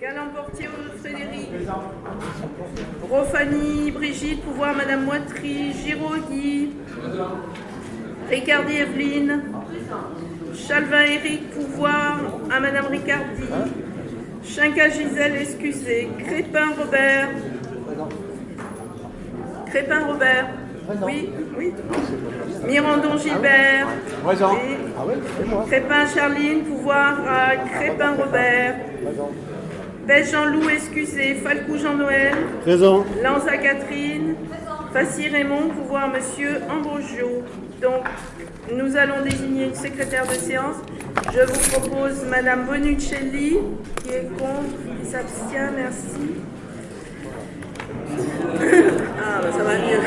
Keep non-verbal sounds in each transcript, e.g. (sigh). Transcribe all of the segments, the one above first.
Galant-Portier Frédéric. Rofani Brigitte, pouvoir Madame Moitry. Giraud Guy. Ricardi Evelyne. Chalvin Eric, pouvoir à Madame Ricardi. Chinca Gisèle, excusez. Crépin Robert. Crépin Robert. Oui, oui. Mirandon Gilbert. Présent. Oui. Ah oui. Crépin Charline, pouvoir à Crépin Robert. Présent. Jean-Loup, excusez. Falcou Jean-Noël. Présent. Lanza Catherine. Fassi Raymond, pouvoir Monsieur Ambrogio. Donc, nous allons désigner une secrétaire de séance. Je vous propose Madame Bonuccelli, qui est contre, qui s'abstient, merci. (laughs) Ah, bah, ça va mieux.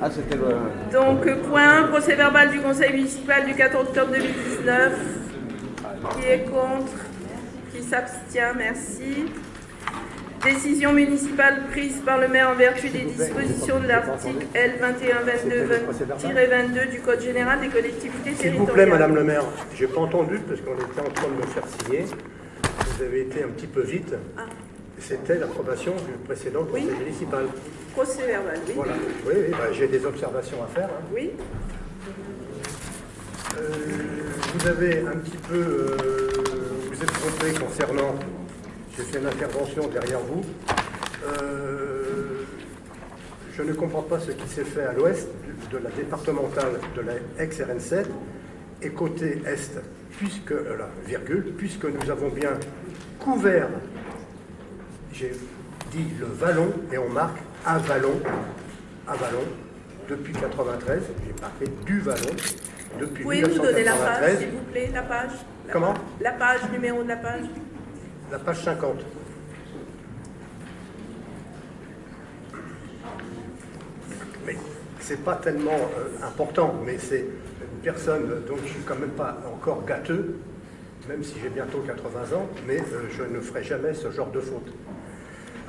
Ah, c'était le. Donc, point 1, procès verbal du conseil municipal du 4 octobre 2019. Qui est contre Qui s'abstient Merci. Décision municipale prise par le maire en vertu des dispositions de l'article L 2122-22 du Code général des collectivités S'il vous territoriales. plaît, Madame le maire, j'ai pas entendu parce qu'on était en train de me faire signer. Vous avez été un petit peu vite. Ah. C'était l'approbation du précédent conseil municipal. Procès verbal, oui. Voilà. Oui, oui, bah, j'ai des observations à faire. hein. Oui. Euh, vous avez un petit peu, euh, vous êtes trompé concernant, j'ai fait une intervention derrière vous. Euh, je ne comprends pas ce qui s'est fait à l'ouest de la départementale de la ex-RN7 et côté est, puisque, euh, virgule, puisque nous avons bien couvert, j'ai dit le vallon et on marque un vallon, un vallon, depuis 93, j'ai marqué du vallon, depuis Pouvez nous donner la page, 1993, s'il vous plaît, la page? La- Comment? La page, numéro de la page? la page 50. Mais c'est pas tellement euh, important, mais c'est une personne, donc je suis quand même pas encore gâteux, même si j'ai bientôt 80 ans, mais euh, je ne ferai jamais ce genre de faute.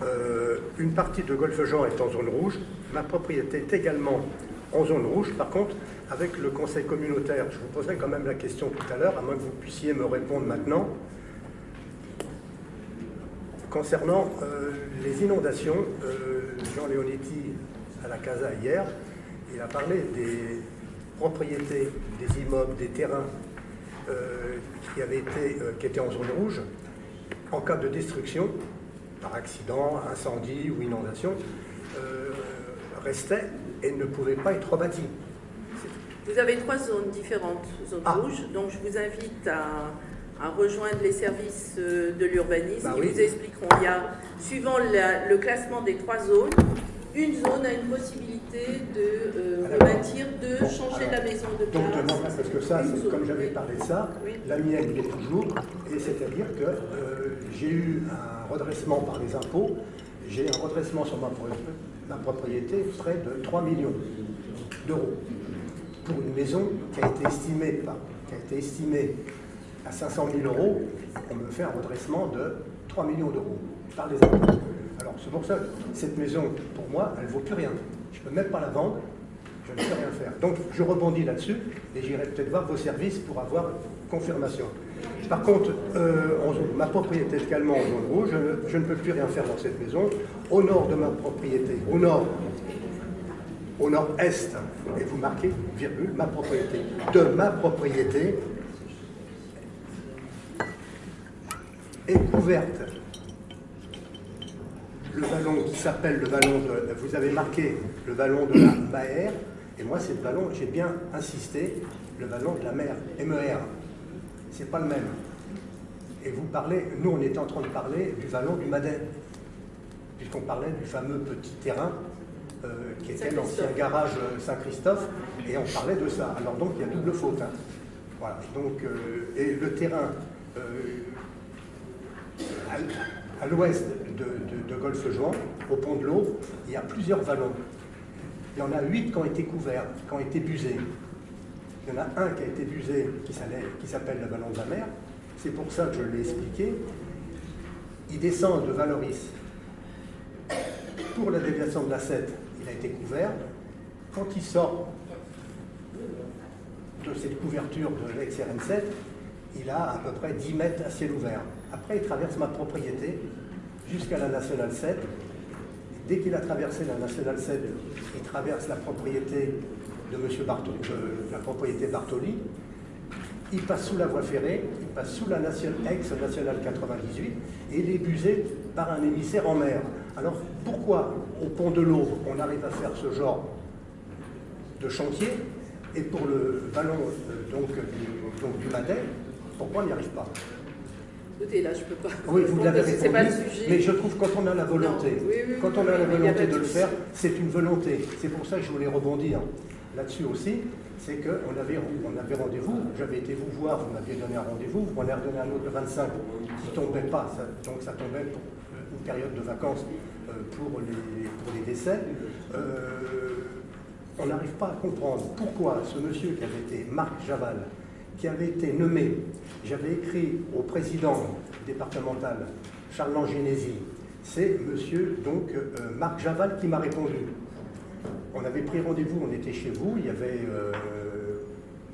Euh, une partie de Golfe Jean est en zone rouge, ma propriété est également en zone rouge. Par contre, avec le conseil communautaire, je vous poserai quand même la question tout à l'heure, à moins que vous puissiez me répondre maintenant. Concernant euh, les inondations, euh, Jean Leonetti à la Casa hier, il a parlé des propriétés, des immeubles, des terrains euh, qui, avaient été, qui étaient en zone rouge. En cas de destruction, par accident, incendie ou inondation, restaient et ne pouvaient pas être rebâtis. Vous avez trois zones différentes, zones Ah. rouges, donc je vous invite à, à rejoindre les services euh, de l'urbanisme Bah qui oui. vous expliqueront. Il y a, suivant la- le classement des trois zones, une zone a une possibilité de euh, rebâtir, de Bon, changer alors, la maison de Donc, place. non, parce que ça, comme j'avais parlé de ça, Oui. la mienne est toujours, et c'est-à-dire que euh, j'ai eu un redressement par les impôts, j'ai un redressement sur ma, ma propriété près de 3 millions d'euros pour une maison qui a été estimée, à 500 000 euros, on me fait un redressement de 3 millions d'euros par les impôts. Alors c'est pour ça cette maison, pour moi, elle ne vaut plus rien. Je ne peux même pas la vendre, je ne peux rien faire. Donc je rebondis là-dessus et j'irai peut-être voir vos services pour avoir confirmation. Par contre, euh, ma propriété également en zone rouge, je je ne peux plus rien faire dans cette maison. Au nord de ma propriété, au nord, au nord-est, et vous marquez, virgule, ma propriété. De ma propriété est couverte. Le vallon qui s'appelle le vallon de... Vous avez marqué le vallon de la Maère, et moi c'est le vallon, j'ai bien insisté, le vallon de la mer, MER. C'est pas le même. Et vous parlez, nous on était en train de parler du vallon du Madet, puisqu'on parlait du fameux petit terrain euh, qui était l'ancien garage euh, Saint-Christophe, et on parlait de ça. Alors donc il y a double faute. hein. Voilà. Donc, euh, et le terrain euh, à, à l'ouest de, de, de Golfe-Juan, au pont de l'eau, il y a plusieurs vallons. Il y en a huit qui ont été couverts, qui ont été busés. Il y en a un qui a été busé, qui s'appelle le vallon de la mer. C'est pour ça que je l'ai expliqué. Il descend de Valoris pour la déviation de la 7, il a été couvert. Quand il sort de cette couverture de l'ex-RN7, il a à peu près 10 mètres à ciel ouvert. Après, il traverse ma propriété jusqu'à la Nationale 7. Dès qu'il a traversé la Nationale 7, il traverse la propriété de Monsieur Bartoli, la propriété Bartoli. Il passe sous la voie ferrée, il passe sous la ex-nationale 98 et il est busé par un émissaire en mer. Alors pourquoi au pont de l'Aube on arrive à faire ce genre de chantier et pour le ballon euh, donc, du, donc, du pourquoi on n'y arrive pas? Écoutez, là, je peux pas. Oui, vous l'avez répondu, pas le sujet. mais je trouve quand on a la volonté, quand on a la volonté de le faire, c'est une volonté. C'est pour ça que je voulais rebondir là-dessus aussi, c'est qu'on avait, on avait rendez-vous, j'avais été vous voir, vous m'aviez donné un rendez-vous, vous m'en avez redonné un autre de 25 qui ne tombait pas, donc ça tombait pour une période de vacances euh, pour les, décès. Euh, on n'arrive pas à comprendre pourquoi ce monsieur qui avait été Marc Javal, qui avait été nommé, j'avais écrit au président départemental Charles Langénési, c'est monsieur donc euh, Marc Javal qui m'a répondu. On avait pris rendez-vous, on était chez vous, il y avait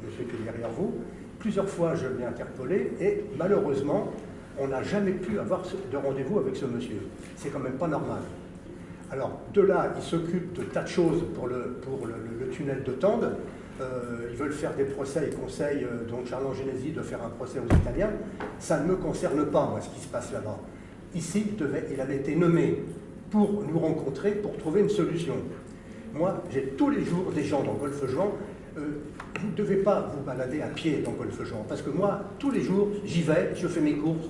monsieur qui est derrière vous. Plusieurs fois je l'ai interpellé et malheureusement on n'a jamais pu avoir de rendez-vous avec ce monsieur. C'est quand même pas normal. Alors, de là, ils s'occupent de tas de choses pour le, tunnel de Tende. Euh, ils veulent faire des procès, ils conseillent euh, donc Charles Genesi de faire un procès aux Italiens. Ça ne me concerne pas, moi, ce qui se passe là-bas. Ici, il, avait été nommé pour nous rencontrer, pour trouver une solution. Moi, j'ai tous les jours des gens dans Golfe-Juan. Euh, vous ne devez pas vous balader à pied dans Golfe-Juan, parce que moi, tous les jours, j'y vais, je fais mes courses,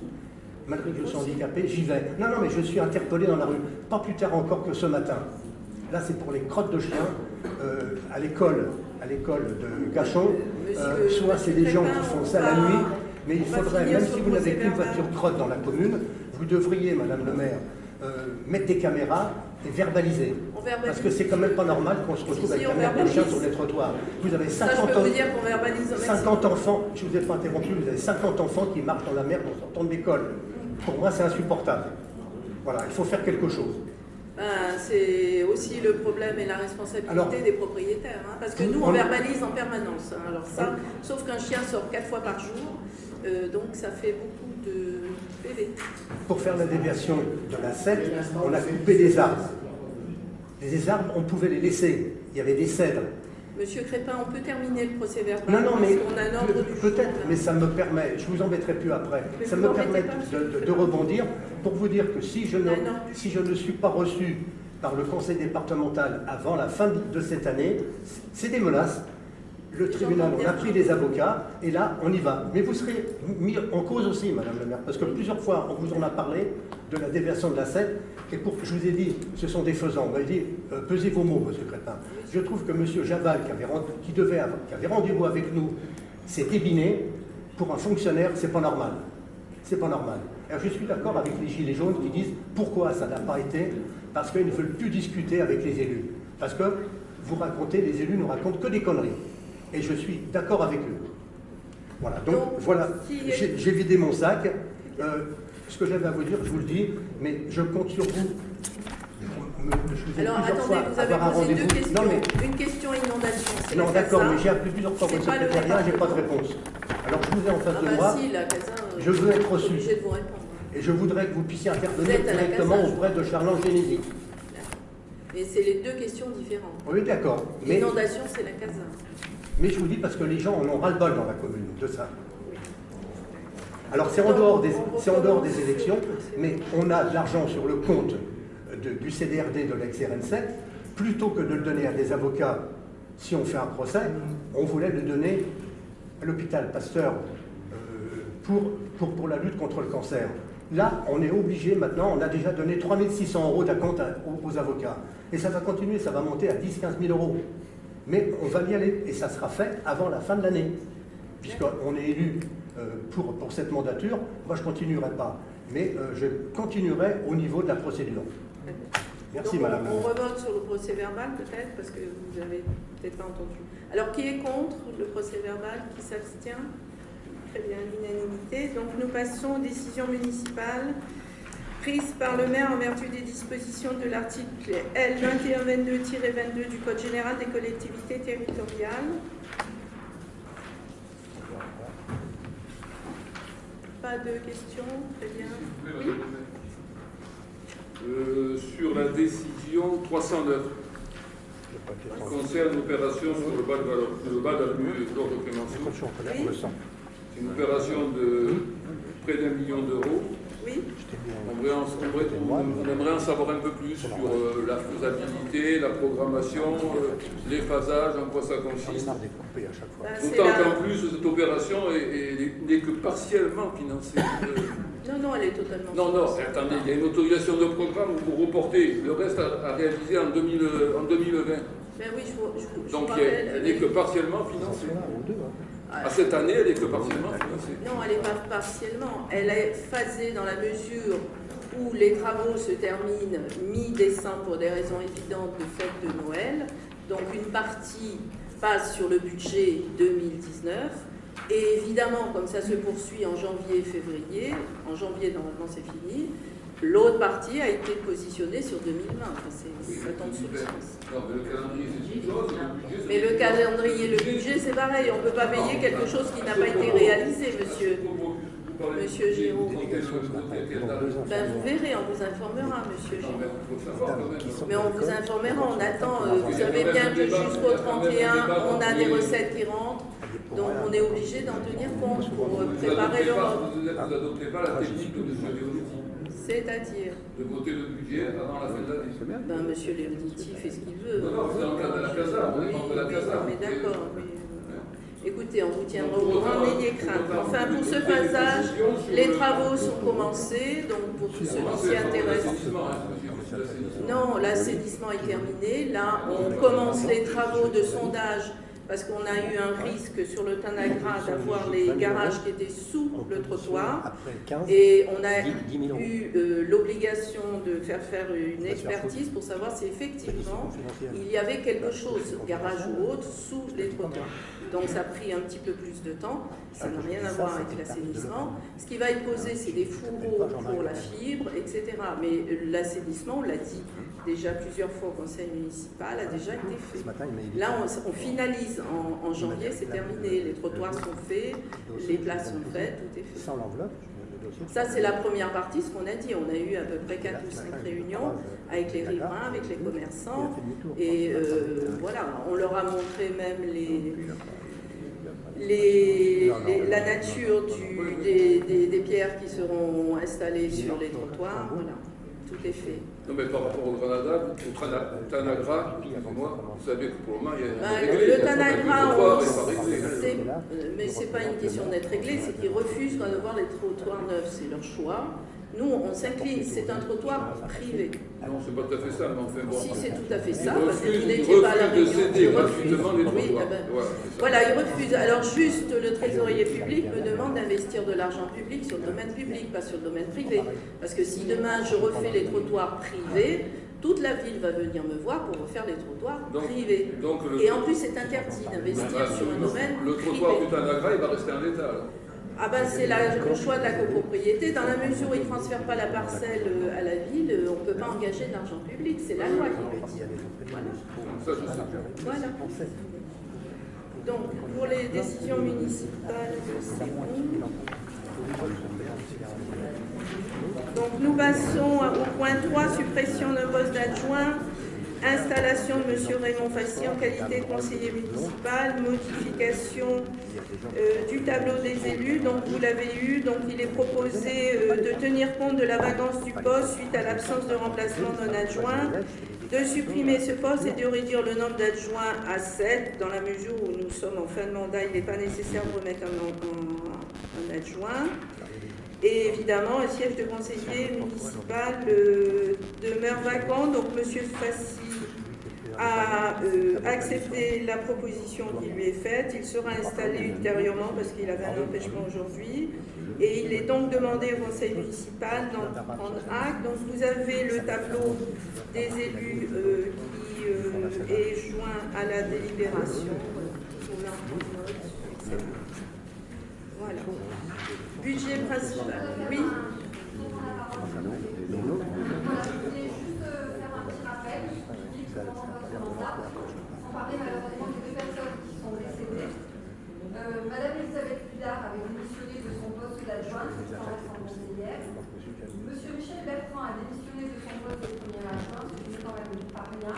malgré que je sois handicapé, j'y vais. Non, non, mais je suis interpellé dans la rue. Pas plus tard encore que ce matin. Là, c'est pour les crottes de chiens euh, à l'école, à l'école de Gachon. Euh, soit c'est des gens qui font ça la nuit, mais il faudrait, même si vous n'avez qu'une voiture crotte dans la commune, vous devriez, Madame le maire, euh, mettre des caméras et verbaliser. Parce que c'est quand même pas normal qu'on se retrouve avec un de chien sur les trottoirs. Vous avez 50, 50 enfants, je ne vous ai pas interrompu, vous avez 50 enfants qui marchent dans la mer en sortant de l'école. Pour moi, c'est insupportable. Voilà, il faut faire quelque chose. Ben, c'est aussi le problème et la responsabilité des propriétaires. Hein, parce que nous, on, verbalise en permanence. Hein. alors ça, sauf qu'un chien sort quatre fois par jour, euh, donc ça fait beaucoup. Pour faire la déviation de la 7, on a coupé des arbres. Les arbres, on pouvait les laisser. Il y avait des cèdres. Monsieur Crépin, on peut terminer le procès verbal Non, non, mais peut-être, mais ça me permet, je vous embêterai plus après, ça me permet de, rebondir pour vous dire que si je, ne, si je ne suis pas reçu par le conseil départemental avant la fin de cette année, c'est des menaces, le tribunal, on a pris des avocats, et là, on y va. Mais vous serez mis en cause aussi, Madame la maire, parce que plusieurs fois, on vous en a parlé de la déversion de la scène, et pour, je vous ai dit, ce sont des faisans. On m'a dit, euh, pesez vos mots, Monsieur Crépin. Je trouve que Monsieur Jabal, qui avait, rendez-vous avec nous, s'est ébiné. Pour un fonctionnaire, c'est pas normal. C'est pas normal. Alors, je suis d'accord avec les Gilets jaunes qui disent pourquoi ça n'a pas été, parce qu'ils ne veulent plus discuter avec les élus. Parce que vous racontez, les élus ne racontent que des conneries et je suis d'accord avec eux. Voilà, donc, voilà, j'ai vidé mon sac. Euh, ce que j'avais à vous dire, je vous le dis, mais je compte sur vous. Je vous Alors attendez, vous avez posé deux questions. Non, mais... Une question inondation. Non, d'accord, mais j'ai appelé plusieurs fois votre secrétariat, j'ai pas de réponse. Alors je vous ai en face ah de bah moi. Si, la Casa, je veux être reçu. Et je voudrais que vous puissiez intervenir directement auprès de Charles Génésie. Mais c'est les deux questions différentes. Oui, d'accord. L'inondation, c'est la Casa. Mais je vous dis parce que les gens en ont ras-le-bol dans la commune de ça. Alors c'est en, dehors des, en dehors des élections, mais on a de l'argent sur le compte du CDRD de l'ex-RN7, plutôt que de le donner à des avocats si on fait un procès, on voulait le donner à l'hôpital Pasteur euh, pour, pour, pour, la lutte contre le cancer. Là, on est obligé maintenant, on a déjà donné 3600 euros d'acompte aux, aux, avocats. Et ça va continuer, ça va monter à 10-15 000 euros. Mais on va y aller, et ça sera fait avant la fin de l'année, puisqu'on est élu euh, pour, pour cette mandature. Moi, je ne continuerai pas, mais euh, je continuerai au niveau de la procédure. Merci, Madame. On, on revote sur le procès verbal, peut-être, parce que vous n'avez peut-être pas entendu. Alors, qui est contre le procès verbal Qui s'abstient? Très bien, l'unanimité. Donc, nous passons aux décisions municipales prise par le maire en vertu des dispositions de l'article L 2122-22 du Code général des collectivités territoriales. Pas de questions Très bien. Oui Euh, sur la décision 309, qui concerne l'opération sur le bas de, Valo- le bas d'avenue Georges Clémenceau. C'est une opération de près d'un million d'euros. Oui On aimerait, en, on aimerait- on aimerait en savoir un peu plus sur euh, la faisabilité, la programmation, euh, les phasages, en quoi ça consiste. Ben, c'est D'autant qu'en plus, cette opération est- est- n'est que partiellement financée. (laughs) Non, non, elle est totalement. Non, non, attendez, il y a une autorisation de programme où vous reportez le reste à, à réaliser en, 2000, euh, en 2020. Ben oui, je Donc rappelle. elle n'est que partiellement financée. À cette année, elle n'est que partiellement financée. Non, elle n'est pas partiellement. Elle est phasée dans la mesure où les travaux se terminent mi-décembre pour des raisons évidentes de fête de Noël. Donc une partie passe sur le budget 2019. Et évidemment, comme ça se poursuit en janvier et février, en janvier normalement c'est fini, l'autre partie a été positionnée sur 2020. Enfin, c'est- ça tombe sous le sens. Non, mais le calendrier, c'est une chose, Mais le calendrier, le budget, c'est pareil. On ne peut pas payer quelque chose qui n'a pas été réalisé, monsieur. Monsieur Giraud. Ben, vous verrez, on vous informera, monsieur Giraud. Mais on vous informera, on attend. euh, vous savez bien que jusqu'au 31, on a des recettes qui rentrent. Donc on est obligé d'en tenir compte pour préparer l'Europe. Vous n'adoptez pas la technique de M. C'est-à-dire, de voter le budget avant la fin de l'année. ben, monsieur Léonetti fait ce qu'il veut. Non, non, c'est dans le cadre de la CASA, on est la oui, mais d'accord. mais, euh, Écoutez, on vous tiendra au courant, n'ayez crainte. Enfin, pour ce phasage, les travaux sont commencés, donc pour tous ceux qui s'y intéressent. Non, l'assainissement est terminé. Là, on commence les travaux de sondage parce qu'on a eu un risque sur le Tanagra d'avoir les garages qui étaient sous le trottoir. Et on a eu euh, l'obligation de faire faire une expertise pour savoir si effectivement il y avait quelque chose, garage ou autre, sous les trottoirs. Donc ça a pris un petit peu plus de temps, ça n'a rien à voir avec l'assainissement. Ce qui va être posé, c'est des fourreaux pour la fibre, etc. Mais euh, l'assainissement, on l'a dit déjà plusieurs fois au conseil municipal, a déjà été fait. Là, on, on finalise en, en janvier, c'est terminé. Les trottoirs sont faits, les places sont faites, tout est fait. Sans l'enveloppe, Ça, c'est la première partie, ce qu'on a dit. On a eu à peu près 4 ou 5 réunions avec les riverains, avec les commerçants. Et euh, voilà, on leur a montré même les, les, les- la nature du- des, des- des pierres qui seront installées sur les trottoirs. Voilà, tout est fait. Non, mais par rapport au Granada, au Trana- au Tanagra, vous savez que pour le moment, il y a un le, réglé, Tanagra, euh, mais c'est pas une question d'être réglé, c'est qu'ils refusent d'avoir les trottoirs neufs, c'est leur choix. Nous, on s'incline, c'est un trottoir privé. Non, c'est pas tout à fait ça, mais enfin bon. Si, c'est tout à fait ça, parce que vous n'étiez pas à la refusent de réunion. céder gratuitement les Oui, ah ben, Voilà. Voilà, ils refusent. Alors juste, le trésorier public me demande d'investir de l'argent public sur le domaine public, pas sur le domaine privé. Parce que si demain je refais les trottoirs privés, toute la ville va venir me voir pour refaire les trottoirs Donc- privés. Donc, le, Et en plus, c'est interdit d'investir Bah, sur un domaine le trottoir du privé. Tanagra, il va rester en l'état. alors. Ah ben c'est le choix de la copropriété. Dans la mesure où ils ne transfèrent pas la parcelle euh, à la ville, euh, on ne peut pas engager de l'argent public. C'est la loi qui le dit. Voilà. Voilà. Donc, pour les décisions municipales, c'est bon. Donc, nous passons au point 3, suppression d'un poste d'adjoint, installation de M. Raymond Fassi en qualité de conseiller municipal, modification euh, du tableau des élus. Donc, vous l'avez eu. Donc, il est proposé euh, de tenir compte de la vacance du poste suite à l'absence de remplacement d'un adjoint de supprimer ce poste et de réduire le nombre d'adjoints à 7. Dans la mesure où nous sommes en fin de mandat, il n'est pas nécessaire de remettre un, adjoint. Et évidemment, un siège de conseiller municipal euh, demeure vacant. Donc, M. Fassi a euh, accepté la proposition qui lui est faite. Il sera installé ultérieurement parce qu'il avait un empêchement aujourd'hui. Et il est donc demandé au conseil municipal d'en prendre acte. Donc vous avez le tableau des élus euh, qui est joint à la délibération. Voilà. Budget principal. Oui. Je voulais juste euh, faire un petit rappel, je dis que malheureusement des deux personnes qui sont décédées. Euh, Madame Elisabeth Pudard avait démissionné de son poste d'adjointe Monsieur Michel Bertrand a démissionné de son poste de premier adjoint, ce qui n'est quand même pas rien,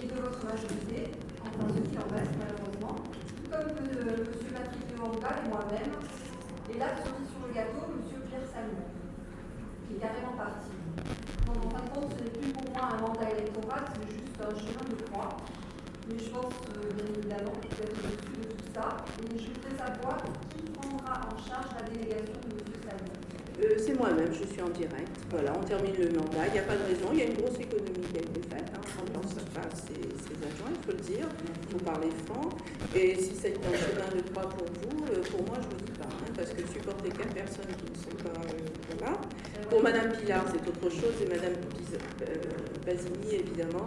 et de votre majorité, enfin ce qui en reste malheureusement, tout comme euh, Monsieur Patrick Léonga et moi-même, là, cerise sur le gâteau, Monsieur Pierre Salmon, qui est carrément parti. Donc en fin de compte, ce n'est plus pour moi un mandat électoral, c'est juste un chemin de croix. Mais je pense, euh, bien évidemment, qu'il faut être au-dessus de tout ça. Et je voudrais savoir qui prendra en charge la délégation de M. Salmon. Euh, c'est moi-même, je suis en direct. Voilà, on termine le mandat. Il n'y a pas de raison. Il y a une grosse économie qui a été faite. Hein, pendant ça passe ses, adjoints, il faut le dire. Il faut parler franc. Et si c'est un chemin de croix pour vous, euh, pour moi, je ne vous dis pas. Parce que supporter quatre personnes qui ne sont pas. euh, voilà. Pour Madame Pilar, c'est autre chose. Et Madame euh, Basini, évidemment.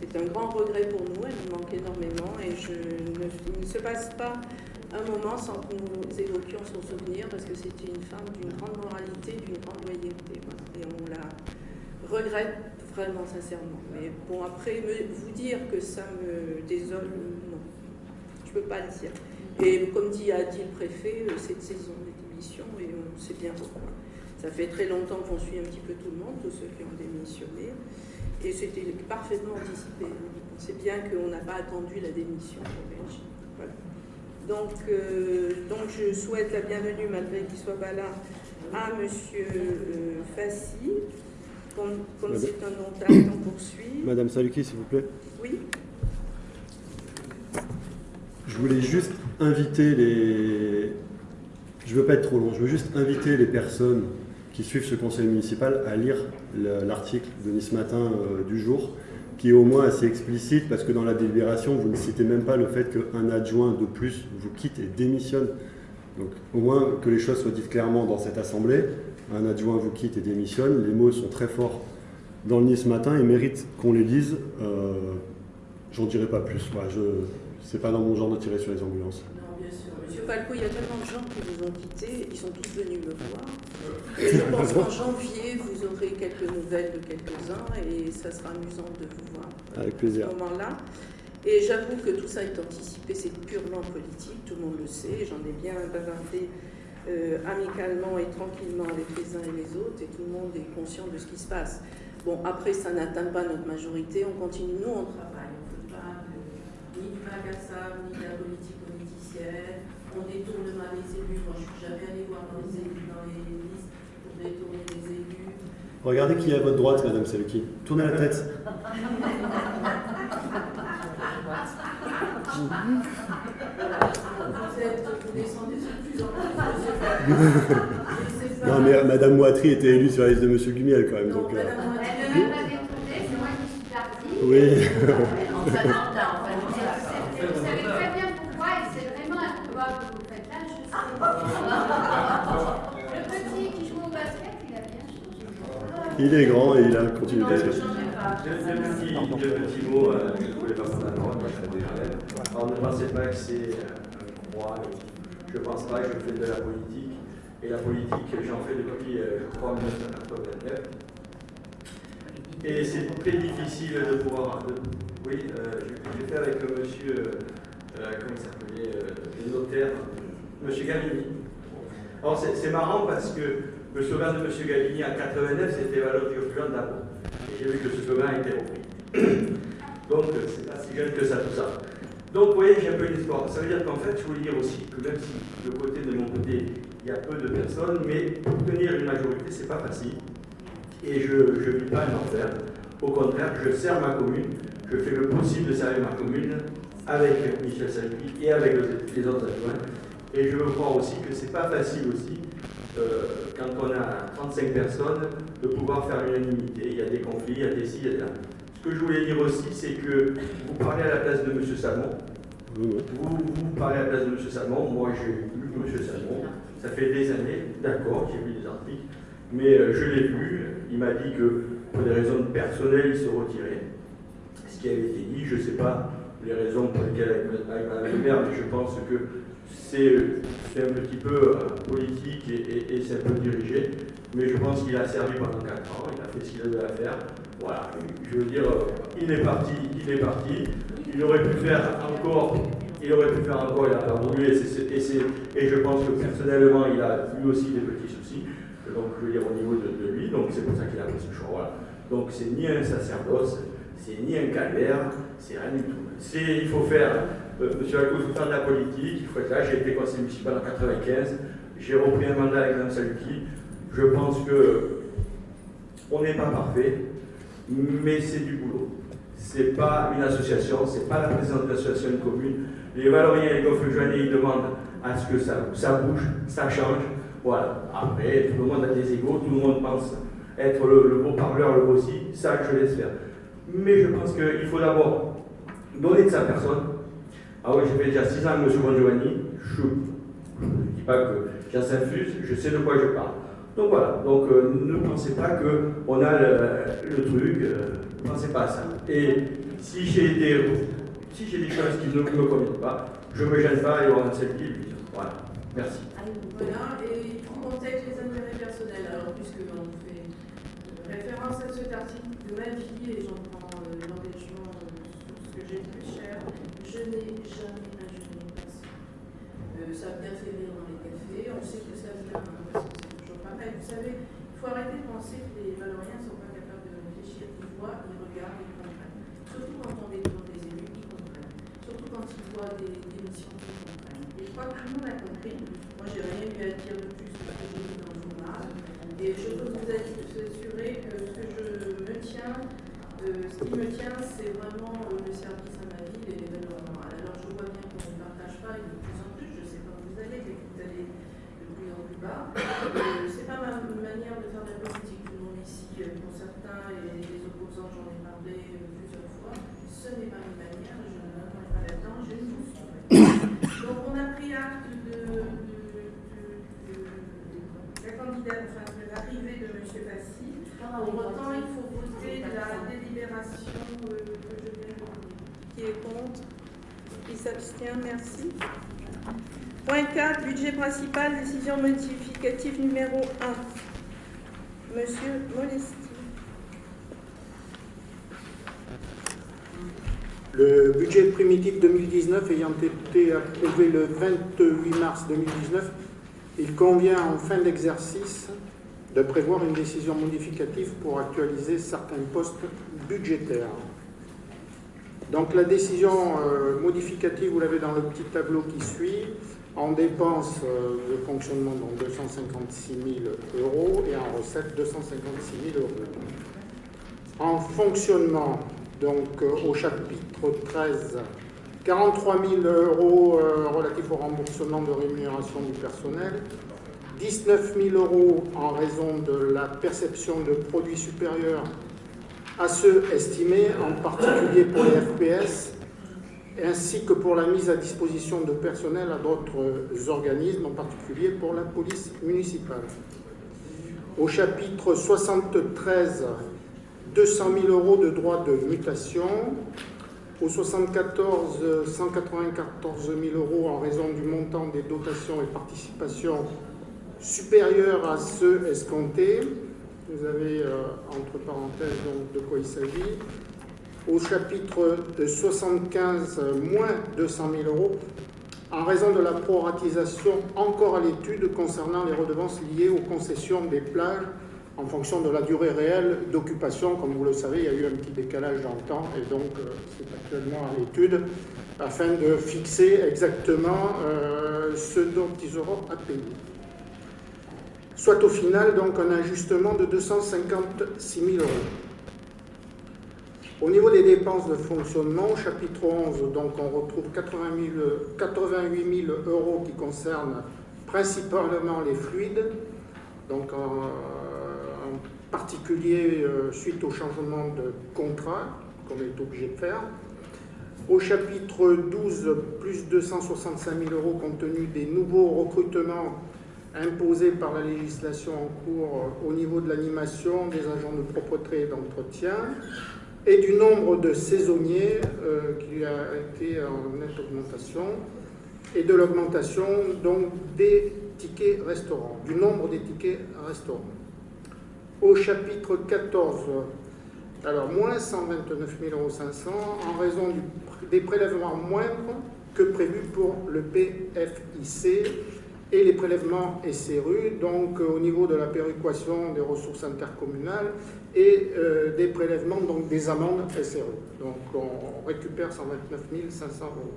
C'est un grand regret pour nous. Elle nous manque énormément. Et je ne, il ne se passe pas un moment sans que nous évoquions son souvenir, parce que c'était une femme d'une grande moralité, d'une grande loyauté. Et on la regrette vraiment sincèrement. Mais bon, après, vous dire que ça me désole, non. Je ne peux pas le dire. Et comme dit, a dit le préfet, euh, cette saison des démissions, et on sait bien pourquoi. Ça fait très longtemps qu'on suit un petit peu tout le monde, tous ceux qui ont démissionné. Et c'était parfaitement anticipé. On sait bien qu'on n'a pas attendu la démission. Voilà. Donc, euh, donc je souhaite la bienvenue, malgré qu'il ne soit pas là, à Monsieur euh, Fassi. Comme, c'est un nom d'acte, on poursuit. Madame Saluki, s'il vous plaît. Oui, Je voulais juste inviter les. Je veux pas être trop long. Je veux juste inviter les personnes qui suivent ce conseil municipal à lire le- l'article de Nice Matin euh, du jour, qui est au moins assez explicite parce que dans la délibération, vous ne citez même pas le fait qu'un adjoint de plus vous quitte et démissionne. Donc au moins que les choses soient dites clairement dans cette assemblée. Un adjoint vous quitte et démissionne. Les mots sont très forts dans le Nice Matin et méritent qu'on les lise. Euh, J'en dirai pas plus. Voilà, je c'est pas dans mon genre de tirer sur les ambulances. Sûr. Monsieur Falco, il y a tellement de gens qui vous ont quitté, ils sont tous venus me voir. Et je pense qu'en janvier, vous aurez quelques nouvelles de quelques-uns et ça sera amusant de vous voir Avec à plaisir. ce moment-là. Et j'avoue que tout ça est anticipé, c'est purement politique, tout le monde le sait. J'en ai bien bavardé euh, amicalement et tranquillement avec les uns et les autres et tout le monde est conscient de ce qui se passe. Bon, après, ça n'atteint pas notre majorité, on continue, nous, on travaille. On ne fait pas de- ni du magasin, ni de la politique politicienne. On détourne mal les élus. Moi, je ne suis jamais allée voir dans les, élus, dans les listes pour détourner les élus. Regardez qui est à votre droite, Madame Saluki. Tournez la tête. Vous êtes, vous descendez de plus en plus. Je sais pas. Non, mais Madame Moitry était élue sur la liste de Monsieur Gumiel quand même. Non, Donc, euh, Madame Moitié. Elle Il est grand et il a continué changerai pas. Deux, petits, mots, je ne voulais pas prendre la parole, moi je Alors ne pensez pas que c'est un croix, je ne pense pas que je fais de la politique. Et la politique, j'en fais depuis, je crois, 1989. Et c'est très difficile de pouvoir. de- oui, euh, je- j'ai fait avec le monsieur, euh, comment il s'appelait, euh, le notaire, monsieur Gavini. Alors c'est c'est marrant parce que le slogan de monsieur Gavini en 89, c'était valeur du opulent d'impôt. Et j'ai vu que ce a été repris. (coughs) Donc c'est pas si jeune que ça tout ça. Donc vous voyez, j'ai un peu une espoir. Ça veut dire qu'en fait, je voulais dire aussi que même si de mon côté, il y a peu de personnes, mais obtenir une majorité, c'est pas facile. Et je ne vis pas un enfer. Au contraire, je sers ma commune, je fais le possible de servir ma commune avec Michel Salvi et avec les autres adjoints. Et je veux croire aussi que c'est pas facile aussi, euh, quand on a 35 personnes, de pouvoir faire l'unanimité. Il y a des conflits, il y a des ci, il y a des là. Ce que je voulais dire aussi, c'est que vous parlez à la place de M. Salmon. Vous, vous parlez à la place de M. Salmon. Moi, j'ai lu M. Salmon. Ça fait des années, d'accord, j'ai lu des articles. Mais euh, je l'ai vu. Il m'a dit que pour des raisons personnelles, il se retirait. Ce qui avait été dit, je ne sais pas les raisons pour lesquelles avec, Mme mais je pense que c'est c'est un petit peu euh, politique et, c'est un peu dirigé. Mais je pense qu'il a servi pendant 4 ans, il a fait ce qu'il avait à faire. Voilà, je veux dire, euh, il est parti, il est parti. Il aurait pu faire encore, il aurait pu faire encore, il a pas et, je pense que personnellement, il a lui aussi des petits soucis. donc je veux dire au niveau de, lui, donc c'est pour ça qu'il a fait ce choix. Donc c'est ni un sacerdoce, c'est ni un calvaire, c'est rien du tout. Il faut faire, euh, monsieur Alco, il faut faire de la politique, il faut être là. J'ai été conseiller municipal en 95, j'ai repris un mandat avec Mme Saluki. Je pense que on n'est pas parfait, mais c'est du boulot. C'est pas une association, c'est pas la présidente de l'association commune. Les Valoriens et les Golfe-Joanniers, ils demandent à ce que ça, bouge, ça change. Voilà. Après, tout le monde a des égaux, tout le monde pense être le, beau parleur, le beau si, ça je laisse faire. Mais je pense qu'il faut d'abord donner de sa personne. Ah oui, j'ai fait déjà 6 ans avec M. Bongiovanni, je ne dis pas que j'en s'infuse, je sais de quoi je parle. Donc voilà, euh, ne pensez pas qu'on a le, truc, euh, ne pensez pas à ça. Et si j'ai des, si des choses qui ne me conviennent pas, je ne me gêne pas et on a celle qui Voilà, merci. Voilà, et pour contexte les intérêts personnels, alors puisque on fait référence à cet article de ma vie et j'en prends n'ai jamais imaginé personne. ça a bien dans les cafés, on sait que ça vient parce que c'est toujours pareil. Vous savez, il faut arrêter de penser que les Valoriens ne sont pas capables de réfléchir, ils voient, ils regardent, ils comprennent. Surtout quand on est devant des élus, ils comprennent. Surtout quand ils voient des, des missions, ils comprennent. Et je crois que tout le monde a compris. Moi, j'ai rien eu à dire de plus que ce que j'ai dit dans le journal. Et je peux vous assurer que ce que je me tiens, euh, ce qui me tient, c'est vraiment euh, le service à ma ville et l'événement. Alors, je vois bien qu'on ne partage pas, et de plus en plus, je sais pas où vous allez, mais vous allez de plus en plus bas. Euh, c'est pas ma manière de faire de la politique. Tout le monde ici, pour certains, et les opposants, parlé plusieurs fois, ce n'est pas une manière, je ne m'attends pas là-dedans, je ne Donc, on a pris acte de, la candidate, enfin, de l'arrivée de M. Passy. Pour autant, il faut voter la délibération que je viens de. Qui est contre Qui s'abstient Merci. Point 4, budget principal, décision modificative numéro 1. Monsieur Molesti. Le budget primitif 2019 ayant été approuvé le 28 mars 2019, il convient en fin d'exercice de prévoir une décision modificative pour actualiser certains postes budgétaires. Donc la décision euh, modificative, vous l'avez dans le petit tableau qui suit, en dépenses euh, de fonctionnement, donc 256 000 euros, et en recettes, 256 000 euros. En fonctionnement, donc euh, au chapitre 13, 43 000 euros euh, relatifs au remboursement de rémunération du personnel, 19 000 euros en raison de la perception de produits supérieurs à ceux estimés, en particulier pour les FPS, ainsi que pour la mise à disposition de personnel à d'autres organismes, en particulier pour la police municipale. Au chapitre 73, 200 000 euros de droits de mutation. Au 74, 194 000 euros en raison du montant des dotations et participations supérieurs à ceux escomptés. Vous avez euh, entre parenthèses donc, de quoi il s'agit au chapitre 75, moins 200 000 euros, en raison de la proratisation encore à l'étude concernant les redevances liées aux concessions des plages en fonction de la durée réelle d'occupation. Comme vous le savez, il y a eu un petit décalage dans le temps et donc euh, c'est actuellement à l'étude afin de fixer exactement euh, ce dont ils auront à payer. Soit au final donc un ajustement de 256 000 euros. Au niveau des dépenses de fonctionnement, chapitre 11, donc on retrouve 88 000 euros qui concernent principalement les fluides, donc particulier euh, suite au changement de contrat qu'on est obligé de faire. Au chapitre 12, plus 265 000 euros compte tenu des nouveaux recrutements imposés par la législation en cours au niveau de l'animation des agents de propreté et d'entretien et du nombre de saisonniers euh, qui a été en nette augmentation et de l'augmentation donc des tickets restaurants, du nombre des tickets restaurants. Au chapitre 14, alors moins 129 500 en raison des prélèvements moindres que prévu pour le PFIC et les prélèvements SRU, donc au niveau de la péréquation des ressources intercommunales et des prélèvements, donc des amendes SRU. Donc on récupère 129 500 euros.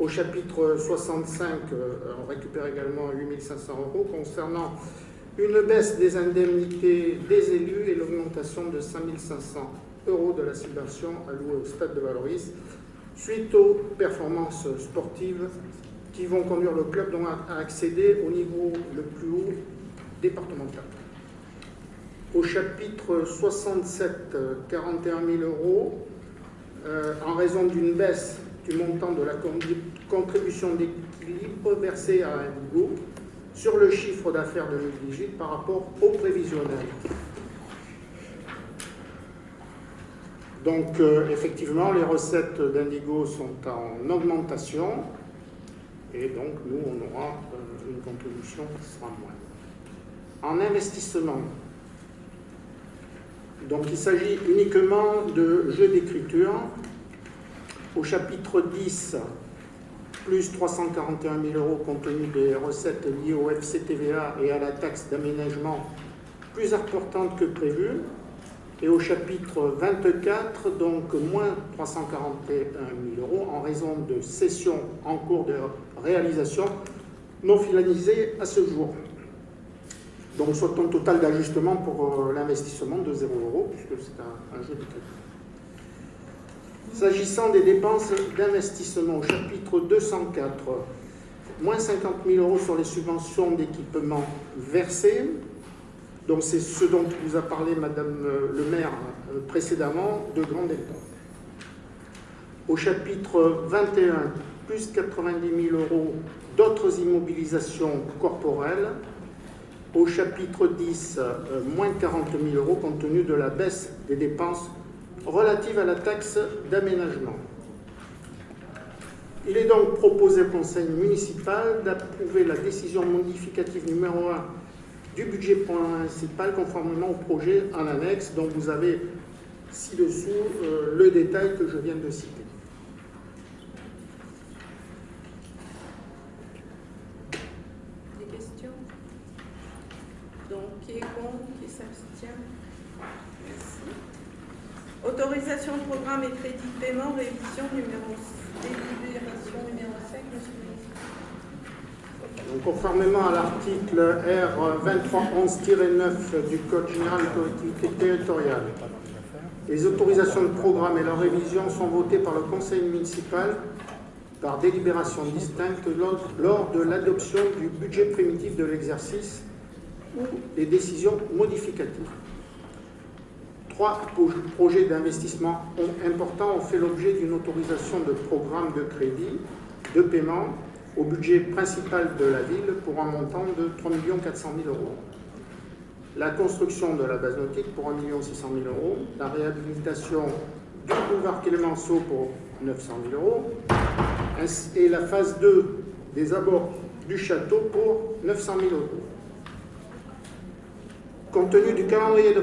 Au chapitre 65, on récupère également 8 500 euros concernant une baisse des indemnités des élus et l'augmentation de 5 500 euros de la subvention allouée au stade de Valoris suite aux performances sportives qui vont conduire le club à accéder au niveau le plus haut départemental. Au chapitre 67, 41 000 euros, euh, en raison d'une baisse du montant de la contribution d'équilibre versée à Indigo sur le chiffre d'affaires de 2018 par rapport au prévisionnel. Donc, euh, effectivement, les recettes d'Indigo sont en augmentation et donc nous, on aura euh, une contribution qui sera moins. En investissement, donc il s'agit uniquement de jeux d'écriture. Au chapitre 10, plus 341 000 euros compte tenu des recettes liées au FCTVA et à la taxe d'aménagement plus importante que prévu. Et au chapitre 24, donc moins 341 000 euros en raison de cessions en cours de réalisation non finalisées à ce jour. Donc soit un total d'ajustement pour euh, l'investissement de 0 euros, puisque c'est un, jeu de crédit. S'agissant des dépenses d'investissement, au chapitre 204, moins 50 000 euros sur les subventions d'équipement versées, donc c'est ce dont vous a parlé Madame euh, le maire euh, précédemment, de Grand Delta. Au chapitre 21, plus 90 000 euros d'autres immobilisations corporelles. Au chapitre 10, euh, moins 40 000 euros compte tenu de la baisse des dépenses relatives à la taxe d'aménagement. Il est donc proposé au conseil municipal d'approuver la décision modificative numéro 1 du budget principal conformément au projet en annexe dont vous avez ci-dessous euh, le détail que je viens de citer. Des questions Donc, qui est contre Qui s'abstient Merci. Autorisation de programme et crédit de paiement, révision numéro, délibération numéro 5, monsieur le conformément à l'article R 2311-9 du Code général des collectivités territoriales, les autorisations de programme et leur révision sont votées par le conseil municipal par délibération distincte lors de l'adoption du budget primitif de l'exercice ou des décisions modificatives. Trois projets d'investissement importants ont fait l'objet d'une autorisation de programme de crédit, de paiement au budget principal de la ville pour un montant de 3 400 000 euros. La construction de la base nautique pour 1 600 000 euros, la réhabilitation du boulevard Clémenceau pour 900 000 euros, et la phase 2 des abords du château pour 900 000 euros. Compte tenu du calendrier de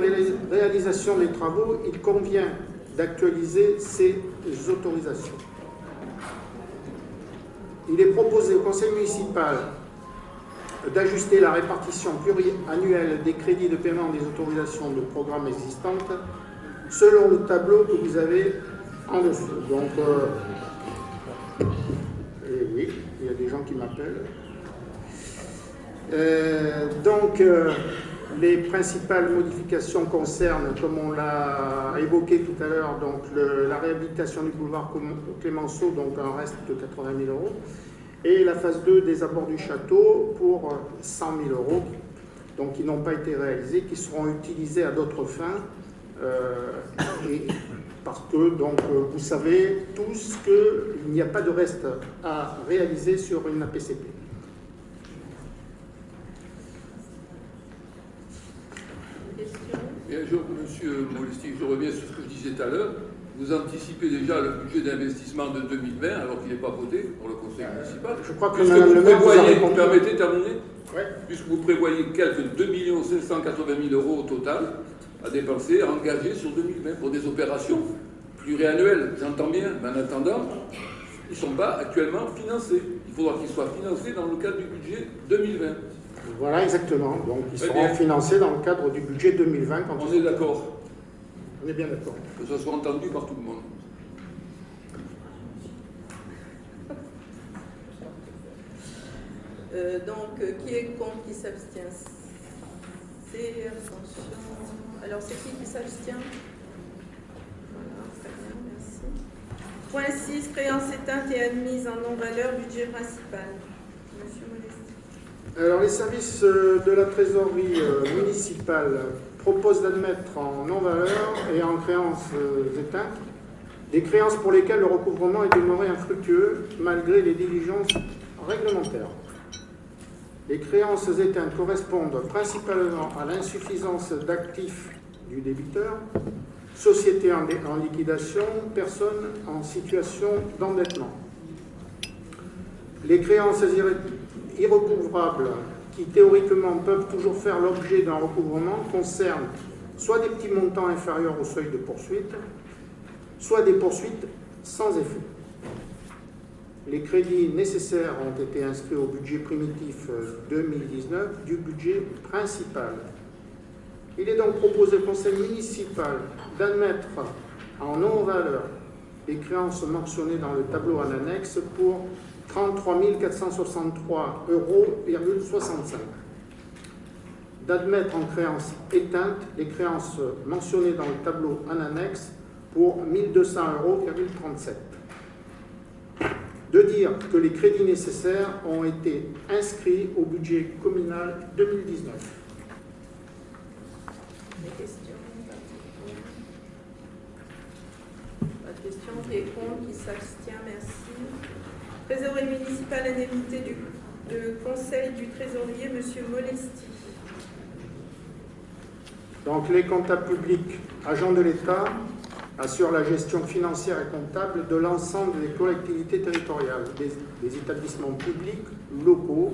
réalisation des travaux, il convient d'actualiser ces autorisations il est proposé au conseil municipal d'ajuster la répartition pluriannuelle des crédits de paiement des autorisations de programmes existantes selon le tableau que vous avez en dessous. Donc, euh, oui, il y a des gens qui m'appellent. Euh, donc, euh, les principales modifications concernent, comme on l'a évoqué tout à l'heure, la réhabilitation du boulevard Clémenceau, donc un reste de 80 000 euros, et la phase 2 des abords du château pour 100 000 euros, donc qui n'ont pas été réalisés, qui seront utilisés à d'autres fins, euh, parce que vous savez tous qu'il n'y a pas de reste à réaliser sur une APCP. Bien, je, monsieur Molesti, je reviens sur ce que je disais tout à l'heure. Vous anticipez déjà le budget d'investissement de 2020 alors qu'il n'est pas voté pour le conseil municipal. Je crois que vous le maire prévoyez, vous vous permettez de terminer Ouais. Puisque vous prévoyez quelques 2 580 000 euros au total à dépenser, à engager sur 2020 pour des opérations pluriannuelles, j'entends bien, mais en attendant, ils ne sont pas actuellement financés. Il faudra qu'ils soient financés dans le cadre du budget 2020. Voilà, exactement. Donc, ils Très seront financés dans le cadre du budget 2020. Quand On est d'accord On est bien d'accord. que ça soit entendu par tout le monde. Euh, donc, euh, qui est contre, qui s'abstient? C'est abstention. Alors, c'est qui qui s'abstient? Voilà, très bien, merci. Point 6, créance éteinte et admise en non-valeur, budget principal. Alors, les services euh, de la trésorerie euh, municipale proposent d'admettre en non-valeur et en créances euh, éteintes des créances pour lesquelles le recouvrement est demeuré infructueux malgré les diligences réglementaires. Les créances éteintes correspondent principalement à l'insuffisance d'actifs du débiteur, société en, liquidation, personnes en situation d'endettement. Les créances irrecouvrables qui théoriquement peuvent toujours faire l'objet d'un recouvrement concernent soit des petits montants inférieurs au seuil de poursuite, soit des poursuites sans effet. Les crédits nécessaires ont été inscrits au budget primitif euh, 2019 du budget principal. Il est donc proposé au conseil municipal d'admettre en non-valeur les créances mentionnées dans le tableau en annexe pour 33 463 euros, D'admettre en créances éteintes les créances mentionnées dans le tableau en annexe pour 1200 euros, de dire que les crédits nécessaires ont été inscrits au budget communal 2019. Des questions? Pas de questions. S'abstient Merci. Trésorerie municipale, indemnité du conseil du trésorier, Monsieur Molesti. Donc les comptables publics, agents de l'État, assurent la gestion financière et comptable de l'ensemble des collectivités territoriales, des, des établissements publics, locaux,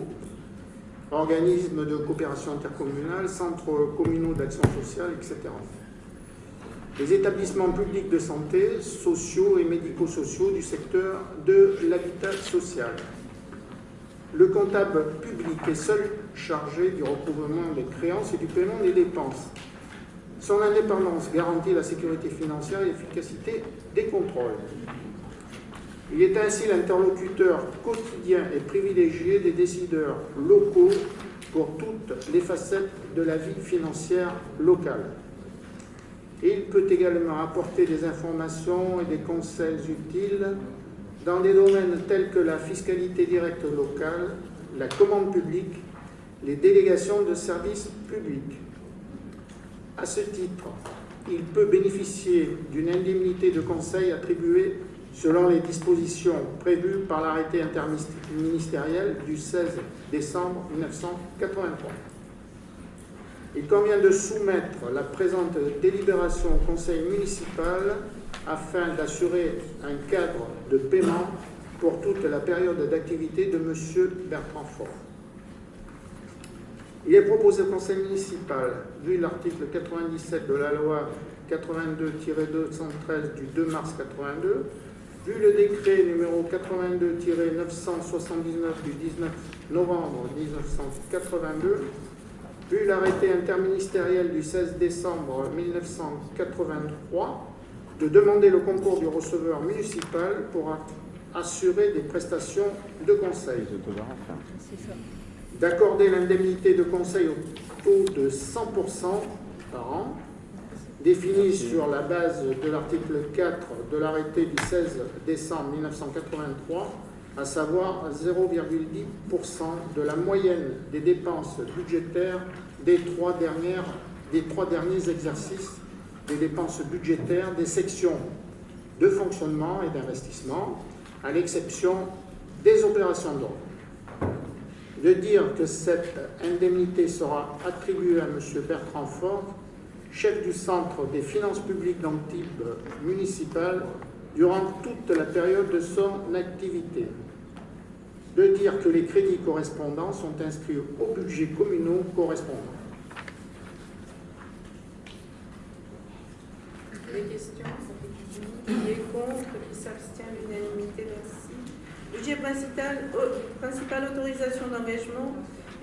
organismes de coopération intercommunale, centres communaux d'action sociale, etc. Les établissements publics de santé, sociaux et médico-sociaux du secteur de l'habitat social. Le comptable public est seul chargé du recouvrement des créances et du paiement des dépenses. Son indépendance garantit la sécurité financière et l'efficacité des contrôles. Il est ainsi l'interlocuteur quotidien et privilégié des décideurs locaux pour toutes les facettes de la vie financière locale. Il peut également apporter des informations et des conseils utiles dans des domaines tels que la fiscalité directe locale, la commande publique, les délégations de services publics. À ce titre, il peut bénéficier d'une indemnité de conseil attribuée selon les dispositions prévues par l'arrêté interministériel du 16 décembre 1983. Il convient de soumettre la présente délibération au conseil municipal afin d'assurer un cadre de paiement pour toute la période d'activité de M. Bertrand Fort. Il est proposé au conseil municipal, vu l'article 97 de la loi 82-213 du 2 mars 82, vu le décret numéro 82-979 du 19 novembre 1982, vu l'arrêté interministériel du 16 décembre 1983, de demander le concours du receveur municipal pour assurer des prestations de conseil. D'accorder l'indemnité de conseil au taux de 100% par an, définie sur la base de l'article 4 de l'arrêté du 16 décembre 1983, à savoir 0,10% de la moyenne des dépenses budgétaires des trois, dernières, des trois derniers exercices des dépenses budgétaires des sections de fonctionnement et d'investissement, à l'exception des opérations d'ordre. De dire que cette indemnité sera attribuée à M. Bertrand Fort, chef du Centre des finances publiques d'Antibes municipales, durant toute la période de son activité. De dire que les crédits correspondants sont inscrits au budget communaux correspondant. Des questions Qui est contre Qui s'abstient L'unanimité, merci. Budget principal, au- principal autorisation d'engagement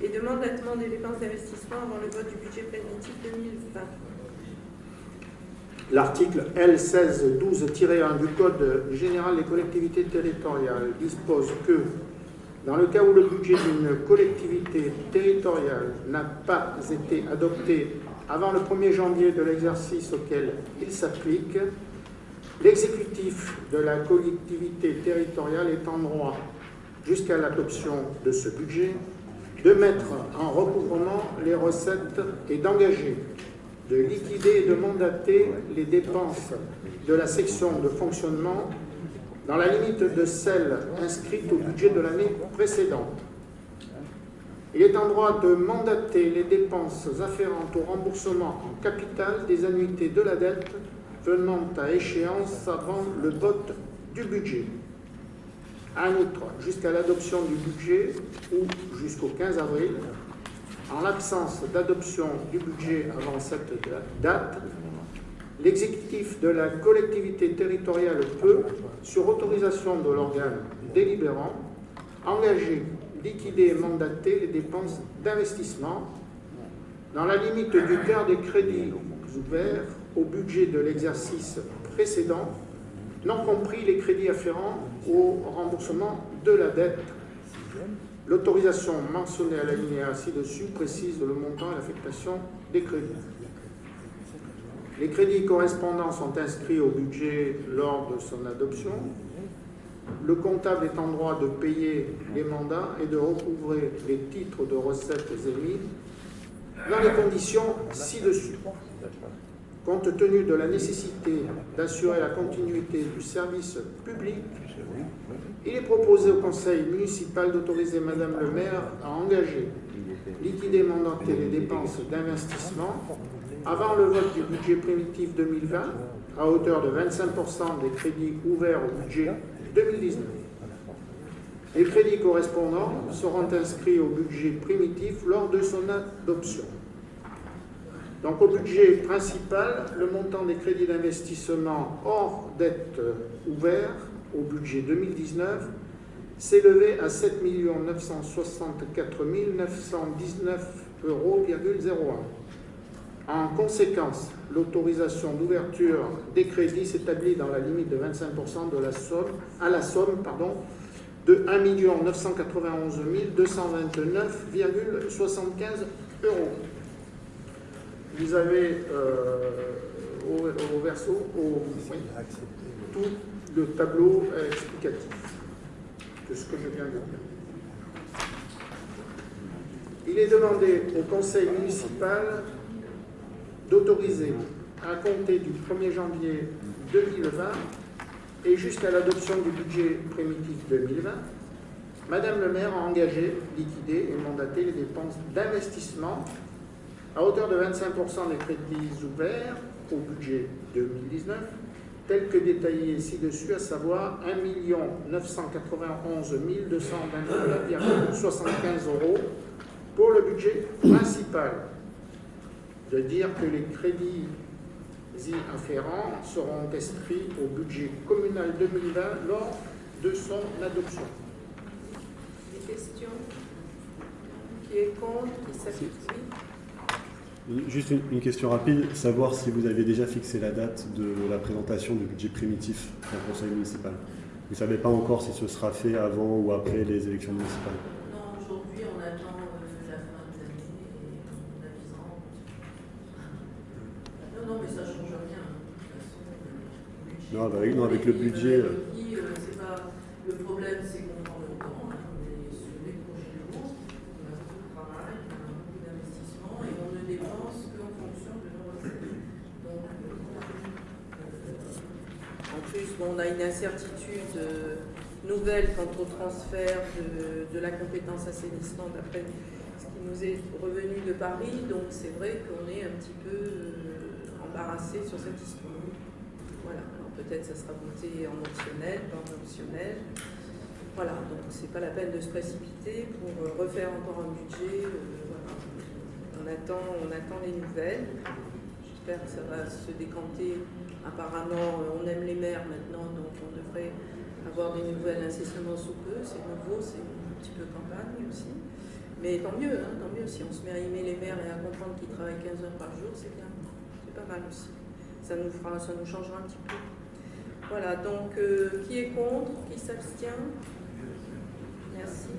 et de mandatement des dépenses d'investissement avant le vote du budget primitif 2020. L'article L1612-1 du Code général des collectivités territoriales dispose que, dans le cas où le budget d'une collectivité territoriale n'a pas été adopté avant le 1er janvier de l'exercice auquel il s'applique, l'exécutif de la collectivité territoriale est en droit, jusqu'à l'adoption de ce budget, de mettre en recouvrement les recettes et d'engager de liquider et de mandater les dépenses de la section de fonctionnement dans la limite de celles inscrites au budget de l'année précédente. Il est en droit de mandater les dépenses afférentes au remboursement en capital des annuités de la dette venant à échéance avant le vote du budget. En outre, jusqu'à l'adoption du budget ou jusqu'au 15 avril, en l'absence d'adoption du budget avant cette date, l'exécutif de la collectivité territoriale peut, sur autorisation de l'organe délibérant, engager, liquider et mandater les dépenses d'investissement dans la limite du quart des crédits ouverts au budget de l'exercice précédent, non compris les crédits afférents au remboursement de la dette L'autorisation mentionnée à l'alinéa ci-dessus précise le montant et l'affectation des crédits. Les crédits correspondants sont inscrits au budget lors de son adoption. Le comptable est en droit de payer les mandats et de recouvrer les titres de recettes émis dans les conditions ci-dessus. Compte tenu de la nécessité d'assurer la continuité du service public, il est proposé au conseil municipal d'autoriser Madame le maire à engager, liquider mandater les dépenses d'investissement avant le vote du budget primitif 2020 à hauteur de 25% des crédits ouverts au budget 2019. Les crédits correspondants seront inscrits au budget primitif lors de son adoption. Donc au budget principal, le montant des crédits d'investissement hors dette ouvert au budget 2019 s'élevait à 7 964 919 euros. En conséquence, l'autorisation d'ouverture des crédits s'établit dans la limite de 25% de la somme, à la somme pardon, de 1 991 229,75 euros. Vous avez euh, au, verso au, tout le tableau explicatif de ce que je viens de dire. Il est demandé au conseil municipal d'autoriser à compter du 1er janvier 2020 et jusqu'à l'adoption du budget primitif 2020, Madame le maire a engagé, liquidé et mandaté les dépenses d'investissement à hauteur de 25% des crédits ouverts au budget 2019, tels que détaillés ci-dessus, à savoir 1 991 229,75 euros pour le budget principal. De dire que les crédits y afférents seront inscrits au budget communal 2020 lors de son adoption. Des questions? Qui est contre? Qui Juste une, une, question rapide, savoir si vous avez déjà fixé la date de la présentation du budget primitif au conseil municipal. Vous ne savez pas encore si ce sera fait avant ou après les élections municipales Non, aujourd'hui on attend euh, la fin de l'année. Non, non, mais ça ne change rien. De toute façon, non, bah, non, avec le budget. Euh, pas, le problème, c'est qu'on prend le temps, hein, on est sur les projets lourds, on a beaucoup de travail, on a beaucoup d'investissements et on ne dépense qu'en fonction de nos recettes. Donc, euh, en plus, bon, on a une incertitude euh, nouvelle quant au transfert de, la compétence assainissement d'après ce qui nous est revenu de Paris. Donc c'est vrai qu'on est un petit peu euh, embarrassé sur cette histoire. Voilà, alors peut-être ça sera voté en optionnel, pas en optionnel. Voilà, donc c'est pas la peine de se précipiter pour euh, refaire encore un budget. On, attend, on attend les nouvelles. J'espère que ça va se décanter apparemment, on aime les maires maintenant, donc on devrait avoir des nouvelles incessamment sous peu. C'est nouveau, c'est un petit peu campagne aussi. Mais tant mieux, hein, tant mieux. Si on se met à aimer les maires et à comprendre qu'ils travaillent 15 heures par jour, c'est bien. C'est pas mal aussi. Ça nous, fera, ça nous changera un petit peu. Voilà, donc euh, qui est contre Qui s'abstient? Merci.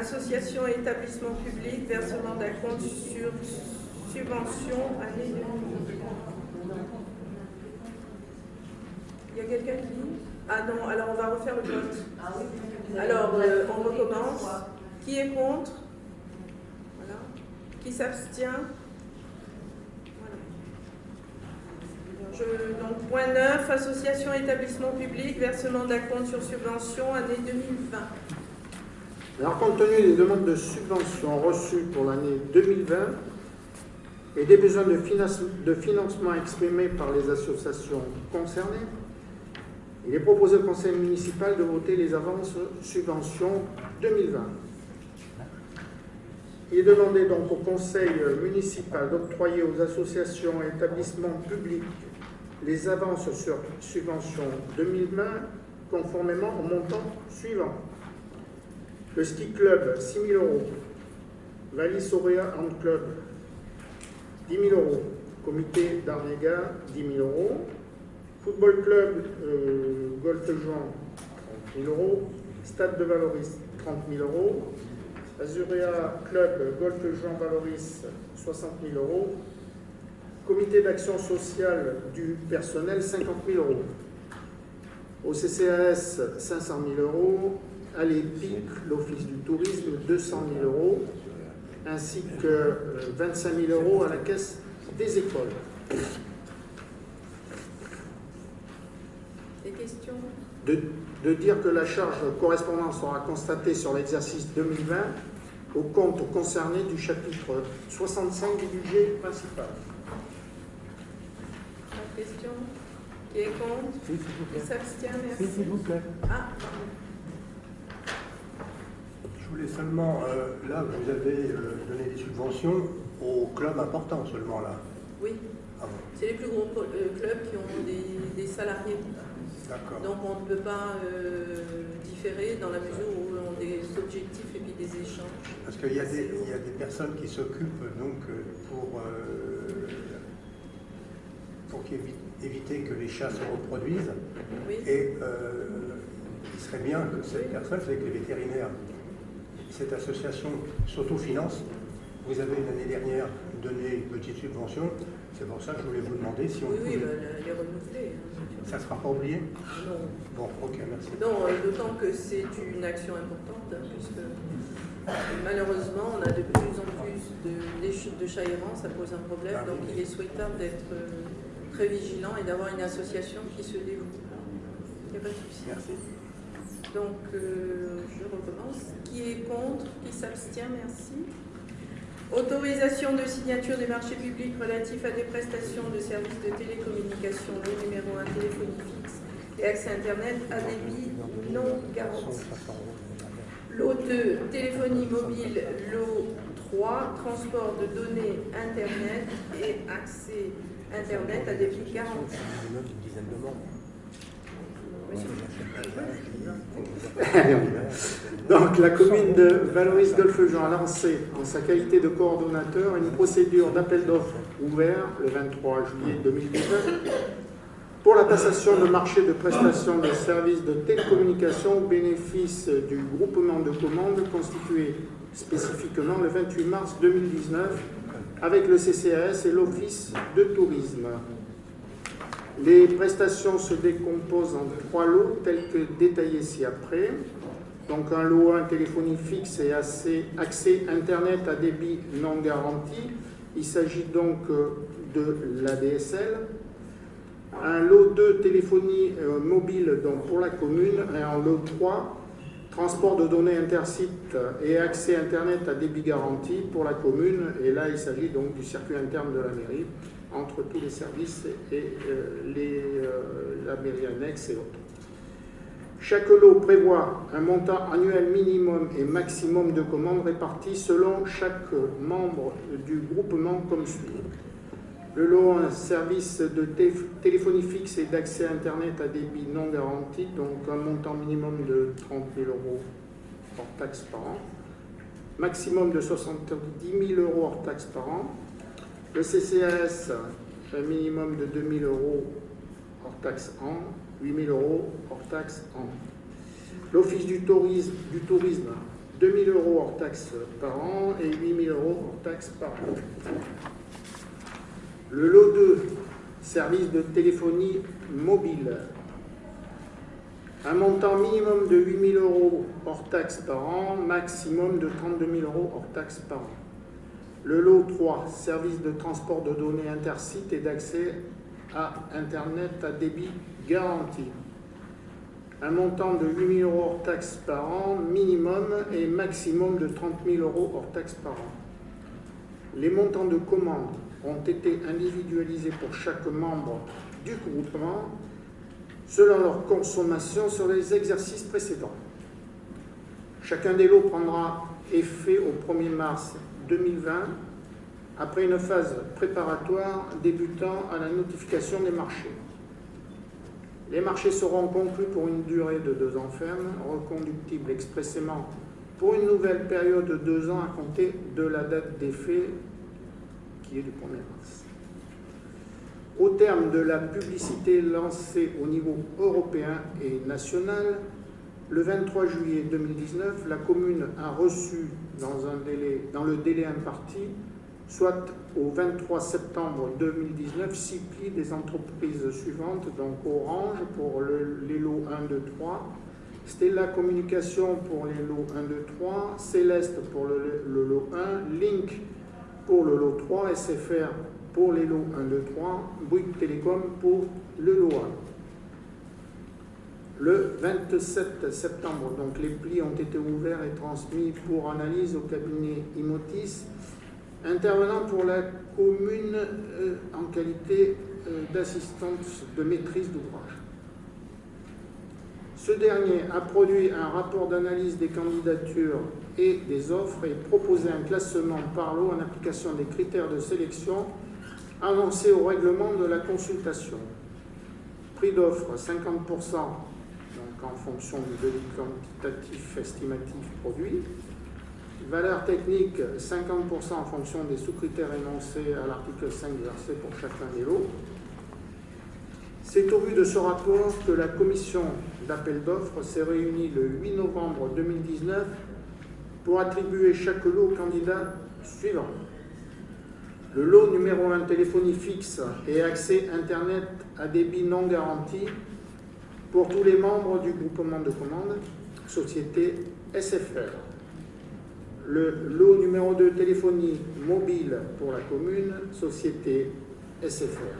Association et établissement public, versement d'un compte sur subvention année 2020. Il y a quelqu'un qui Ah non, alors on va refaire le vote. Alors, euh, on recommence. Qui est contre? Voilà. Qui s'abstient? Voilà. Je, donc, point 9, association et établissement public, versement d'un compte sur subvention année 2020. Alors, compte tenu des demandes de subventions reçues pour l'année 2020 et des besoins de, finance- de financement exprimés par les associations concernées, il est proposé au conseil municipal de voter les avances subventions 2020. Il est demandé donc au conseil municipal d'octroyer aux associations et établissements publics les avances sur subventions 2020 conformément au montant suivant. Le ski club, 6 000 euros. Valis Auréa Hand Club, 10 000 euros. Comité d'Arnega, 10 000 euros. Football club, euh, golf Jean, 30 000 euros. Stade de Valoris, 30 000 euros. Azurea Club, golf Jean Valoris, 60 000 euros. Comité d'action sociale du personnel, 50 000 euros. Au CCAS, 500 000 euros. À l'EPIC, l'Office du tourisme, 200 000 euros, ainsi que euh, 25 000 euros à la caisse des écoles. Des questions? De, de dire que la charge correspondante sera constatée sur l'exercice 2020 au compte concerné du chapitre 65 du budget principal. Pas de questions? Qui est contre? Qui s'abstient? Merci. S'il vous plaît. Ah, Je voulais seulement, euh, là, vous avez euh, donné des subventions aux clubs importants seulement, là. oui. Ah bon, C'est les plus gros euh, clubs qui ont des, des salariés. d'accord. Donc on ne peut pas euh, différer dans la mesure où on a des objectifs et puis des échanges. Parce qu'il y, a des- il y a des personnes qui s'occupent donc pour, pour éviter que les chats se reproduisent. Oui. Et il serait bien que cette personne, c'est que les vétérinaires, cette association s'autofinance. Vous avez l'année dernière donné une petite subvention. C'est pour ça que je voulais vous demander si on Oui, oui, pouvait. bah, la- les renouveler. hein. Ça ne sera pas oublié Non, Bon, ok, merci. non euh, d'autant que c'est une action importante, hein, puisque malheureusement, on a de plus en plus de, des chutes de chats errants, ça pose un problème, Ah oui. donc il est souhaitable d'être euh, très vigilant et d'avoir une association qui se dévoue. Il n'y a pas de souci. Merci. Donc, euh, je recommence. Qui est contre? Qui s'abstient? Merci. Autorisation de signature des marchés publics relatifs à des prestations de services de télécommunication, le numéro 1 téléphonie fixe et accès Internet à débit non garanti. Lot 2, téléphonie mobile. Lot 3, transport de données Internet et accès Internet à débit garanti. (laughs) Donc, la commune de Valoris Golfe-Jean a lancé, en sa qualité de coordonnateur, une procédure d'appel d'offres ouvert le 23 juillet 2019 pour la passation de marché de prestations de services de télécommunication au bénéfice du groupement de commandes constitué spécifiquement le 28 mars 2019 avec le CCAS et l'Office de tourisme. Les prestations se décomposent en trois lots tels que détaillés ci-après. Donc un lot 1 téléphonie fixe et accès, Internet à débit non garanti. Il s'agit donc euh, de l'ADSL. Un lot 2 téléphonie euh, mobile donc pour la commune. Et un lot 3 transport de données intersites et accès Internet à débit garanti pour la commune. Et là, il s'agit donc du circuit interne de la mairie entre tous les services et euh, euh, la mairie annexe et autres. Chaque lot prévoit un montant annuel minimum et maximum de commandes réparties selon chaque membre du groupement comme suit. Le lot un service de téléphonie fixe et d'accès Internet à débit non garanti, donc un montant minimum de 30 000 euros hors taxe par an, maximum de 70 000 euros hors taxe par an. Le CCAS, un minimum de 2 000 euros hors taxe an, 8 000 euros hors taxe an. L'Office du tourisme, du tourisme 2 000 euros hors taxe par an et 8 000 euros hors taxe par an. Le lot 2, service de téléphonie mobile. Un montant minimum de 8 000 euros hors taxe par an, maximum de 32 000 euros hors taxe par an. Le lot 3, service de transport de données intersites et d'accès à Internet à débit garanti. Un montant de 8 000 euros hors taxe par an, minimum et maximum de 30 000 euros hors taxe par an. Les montants de commande ont été individualisés pour chaque membre du groupement selon leur consommation sur les exercices précédents. Chacun des lots prendra effet au 1er mars 2020 après une phase préparatoire débutant à la notification des marchés. Les marchés seront conclus pour une durée de deux ans ferme, reconductible expressément pour une nouvelle période de deux ans à compter de la date d'effet qui est du 1er mars. Au terme de la publicité lancée au niveau européen et national, le 23 juillet 2019, la commune a reçu dans, le délai imparti, soit au 23 septembre 2019, six plis des entreprises suivantes, donc Orange pour les lots 1, 2, 3, Stella Communication pour les lots 1, 2, 3, Céleste pour le, le lot 1, Link pour le lot 3, SFR pour les lots 1, 2, 3, Bouygues Télécom pour le lot 1. Le 27 septembre, donc les plis ont été ouverts et transmis pour analyse au cabinet Imotis, intervenant pour la commune euh, en qualité euh, d'assistance de maîtrise d'ouvrage. Ce dernier a produit un rapport d'analyse des candidatures et des offres et proposé un classement par lot en application des critères de sélection annoncés au règlement de la consultation. Prix d'offre 50%, en fonction du devis quantitatif estimatif produit. Valeur technique 50% en fonction des sous-critères énoncés à l'article 5 versé pour chacun des lots. C'est au vu de ce rapport que la commission d'appel d'offres s'est réunie le 8 novembre 2019 pour attribuer chaque lot au candidat suivant. Le lot numéro 1, téléphonie fixe et accès Internet à débit non garanti pour tous les membres du groupement de commande, société SFR. Le lot numéro 2, téléphonie mobile pour la commune, société SFR.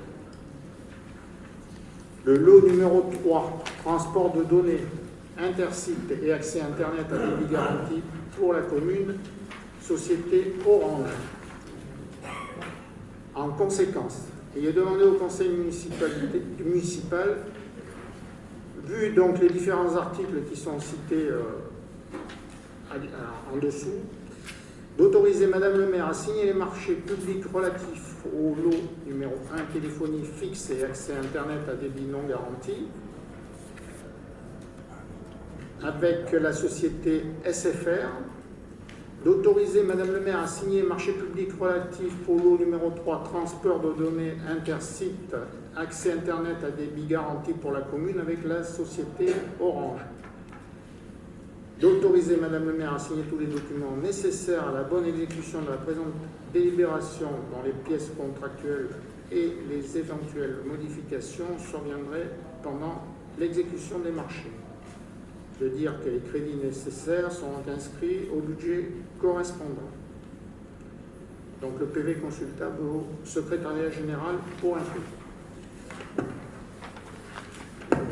Le lot numéro 3, transport de données intercites et accès Internet à débit garanti pour la commune, société Orange. En conséquence, il est demandé au conseil municipal, vu donc les différents articles qui sont cités euh, en dessous, d'autoriser Madame le maire à signer les marchés publics relatifs au lot numéro 1 téléphonie fixe et accès Internet à débit non garanti avec la société SFR, d'autoriser Madame le maire à signer marché public relatif au lot numéro 3 transport de données intersites accès Internet à débit garanti pour la commune avec la société Orange d'autoriser Madame le maire à signer tous les documents nécessaires à la bonne exécution de la présente délibération dans les pièces contractuelles et les éventuelles modifications surviendraient pendant l'exécution des marchés. De dire que les crédits nécessaires sont inscrits au budget correspondant. Donc le PV consultable au secrétariat général pour un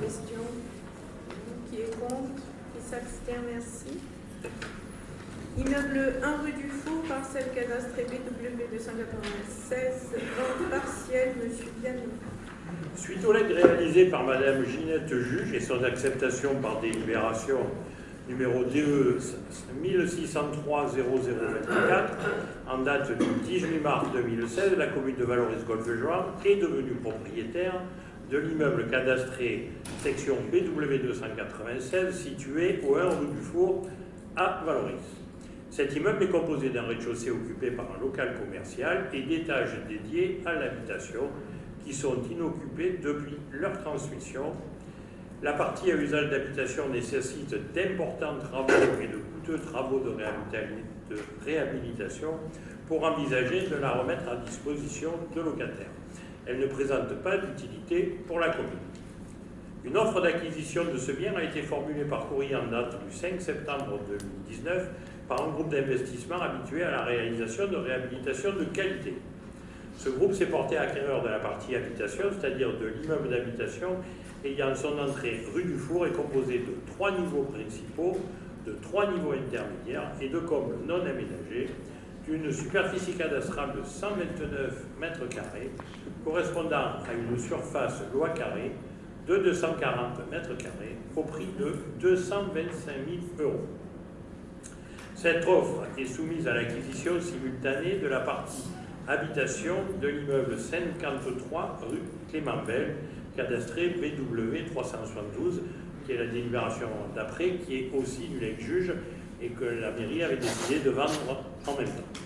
Question Qui est contre? S'abstient, merci. Immeuble 1 rue du Faux, parcelle cadastre BW 296, vente partielle, Monsieur Dianou. Suite aux lettres réalisées par Madame Ginette Juge et son acceptation par délibération numéro DE 1603-0024, en date du 18 mars 2016, la commune de Valoris-Golfe-Joie est devenue propriétaire de l'immeuble cadastré section BW 296 situé au 1 rue du Four à Valoris. Cet immeuble est composé d'un rez-de-chaussée occupé par un local commercial et d'étages dédiés à l'habitation qui sont inoccupés depuis leur transmission. La partie à usage d'habitation nécessite d'importants travaux et de coûteux travaux de réhabilitation pour envisager de la remettre à disposition de locataires. Elle ne présente pas d'utilité pour la commune. Une offre d'acquisition de ce bien a été formulée par courrier en date du 5 septembre 2019 par un groupe d'investissement habitué à la réalisation de réhabilitation de qualité. Ce groupe s'est porté acquéreur de la partie habitation, c'est-à-dire de l'immeuble d'habitation ayant son entrée rue du Four et composé de trois niveaux principaux, de trois niveaux intermédiaires et de combles non aménagés, d'une superficie cadastrale de 129 mètres carrés, correspondant à une surface loi carrée de 240 mètres carrés au prix de 225 000 euros. Cette offre est soumise à l'acquisition simultanée de la partie habitation de l'immeuble 53 rue Clément Bell, cadastré BW 372, qui est la délibération d'après, qui est aussi du lex-juge et que la mairie avait décidé de vendre en même temps.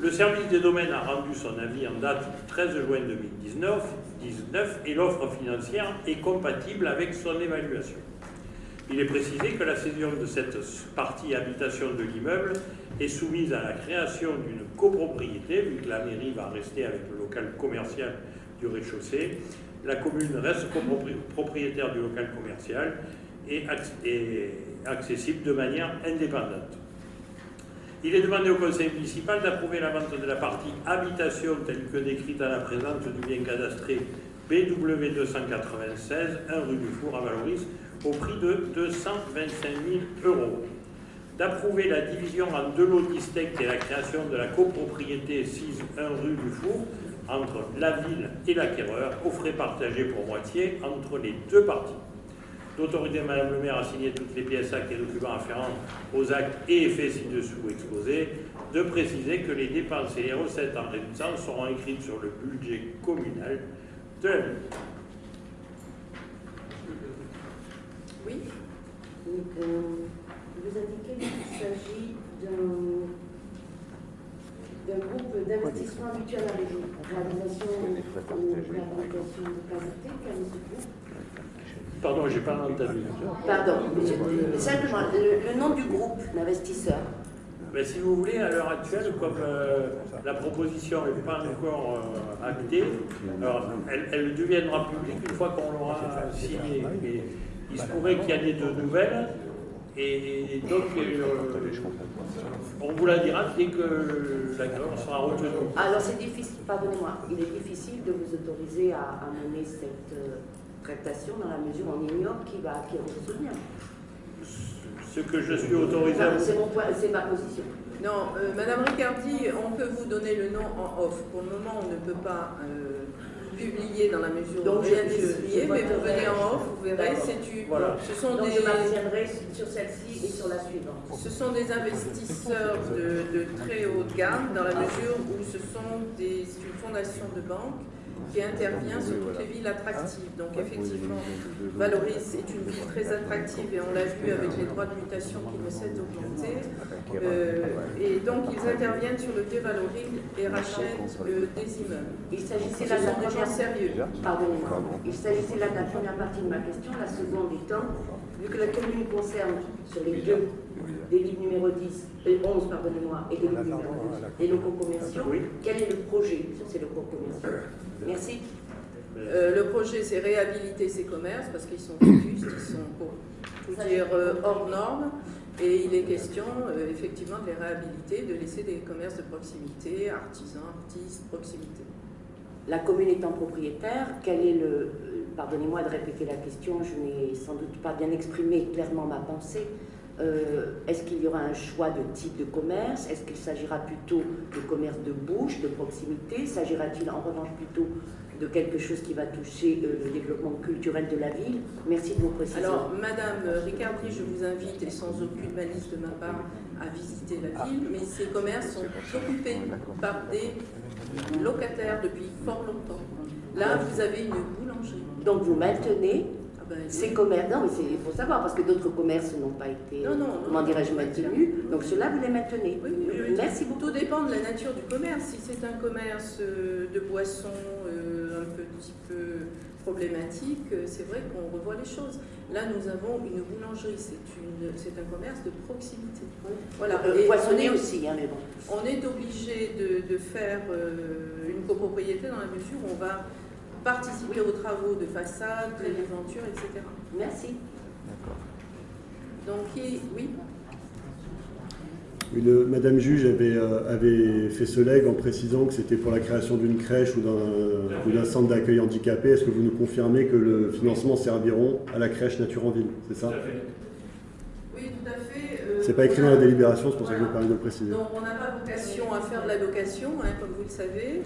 Le service des domaines a rendu son avis en date du 13 juin 2019 19, et l'offre financière est compatible avec son évaluation. Il est précisé que la cession de cette partie habitation de l'immeuble est soumise à la création d'une copropriété, vu que la mairie va rester avec le local commercial du rez-de-chaussée. La commune reste propriétaire du local commercial et accessible de manière indépendante. Il est demandé au conseil municipal d'approuver la vente de la partie habitation telle que décrite à la présente du bien cadastré BW 296, 1 rue du Four à Valoris, au prix de 225 000 euros. D'approuver la division en deux lots distincts et la création de la copropriété 6 1 rue du Four entre la ville et l'acquéreur, aux frais partagés pour moitié entre les deux parties d'autoriser Madame le maire à signer toutes les pièces, actes et documents afférents aux actes et effets ci-dessous exposés, de préciser que les dépenses et les recettes en résultant seront écrites sur le budget communal de la ville. Oui euh, vous indiquez qu'il s'agit d'un groupe d'investissement habituel à la région, réalisation ou réhabilitation de qualité, quel est ce groupe? Pardon, j'ai pas entendu. Pardon, simplement, le, nom du groupe d'investisseurs. Mais si vous voulez, à l'heure actuelle, comme euh, la proposition n'est pas encore euh, actée, alors elle, deviendra publique une fois qu'on l'aura signée. Il se pourrait qu'il y ait de nouvelles, et, donc euh, on vous la dira dès que l'accord sera retenu. Alors c'est difficile, pardonnez-moi, il est difficile de vous autoriser à, mener cette dans la mesure où on ignore qui va acquérir ce bien. Ce que je suis autorisé à C'est ma position. Non, euh, Madame Ricardi, on peut vous donner le nom en off. Pour le moment, on ne peut pas euh, publier dans la mesure où rien n'est publié, mais vous venez en off, vous verrez. Voilà. Ce sont Donc des, je m'abstiendrai sur celle-ci et sur la suivante. Ce sont des investisseurs de, de, très haute gamme, dans la mesure où ce sont des, une fondation de banque qui intervient sur toutes les villes attractives. Donc effectivement, Valoris est une ville très attractive et on l'a vu avec les droits de mutation qui ne cessent d'augmenter. Euh, et donc ils interviennent sur le Valoris et rachètent euh, des immeubles. Il s'agissait là de la première... sérieux. Il s'agissait là de la première partie de ma question, la seconde étant, vu que la commune concerne sur les deux des livres numéro 10, et 11, pardonnez-moi, et des livres numéro 12, les locaux commerciaux, quel est le projet? Sur ces locaux commerciaux Merci. Euh, le projet, c'est réhabiliter ces commerces parce qu'ils sont vétustes, ils sont, pour tout dire, euh, hors normes. Et il est question, euh, effectivement, de les réhabiliter, de laisser des commerces de proximité, artisans, artistes, proximité. La commune étant propriétaire, quel est le. Pardonnez-moi de répéter la question, je n'ai sans doute pas bien exprimé clairement ma pensée. Euh, est-ce qu'il y aura un choix de type de commerce? Est-ce qu'il s'agira plutôt de commerce de bouche, de proximité? S'agira-t-il en revanche plutôt de quelque chose qui va toucher euh, le développement culturel de la ville? Merci de vos précisions. Alors, Madame Ricardi, je vous invite, et sans aucune malice de ma part, à visiter la ville, mais ces commerces sont occupés par des locataires depuis fort longtemps. Là, vous avez une boulangerie. Donc vous maintenez ben, ces commerces. Non, mais c'est- il faut savoir, parce que d'autres commerces n'ont pas été, Non, non, comment dirais-je, maintenus. Donc ceux-là, vous les maintenez. Oui, oui, oui. Merci beaucoup. Tout dépend de la nature du commerce. Si c'est un commerce euh, de boissons euh, un petit peu problématique, euh, c'est vrai qu'on revoit les choses. Là, nous avons une boulangerie, c'est un commerce de proximité. Voilà. Euh, est- aussi, hein, mais bon. On est obligé de, de faire une copropriété dans la mesure où on va participer aux travaux de façade, de etc. Merci. Donc, qui- oui, Oui, le- Madame Juge avait, euh, avait fait ce leg en précisant que c'était pour la création d'une crèche ou d'un centre d'accueil handicapé. Est-ce que vous nous confirmez que le financement serviront à la crèche Nature en Ville C'est ça? Oui, tout à fait. euh, C'est pas écrit dans la délibération, c'est pour ça que je Voilà. permets de le préciser. Donc, on n'a pas vocation à faire de la location, hein, comme vous le savez.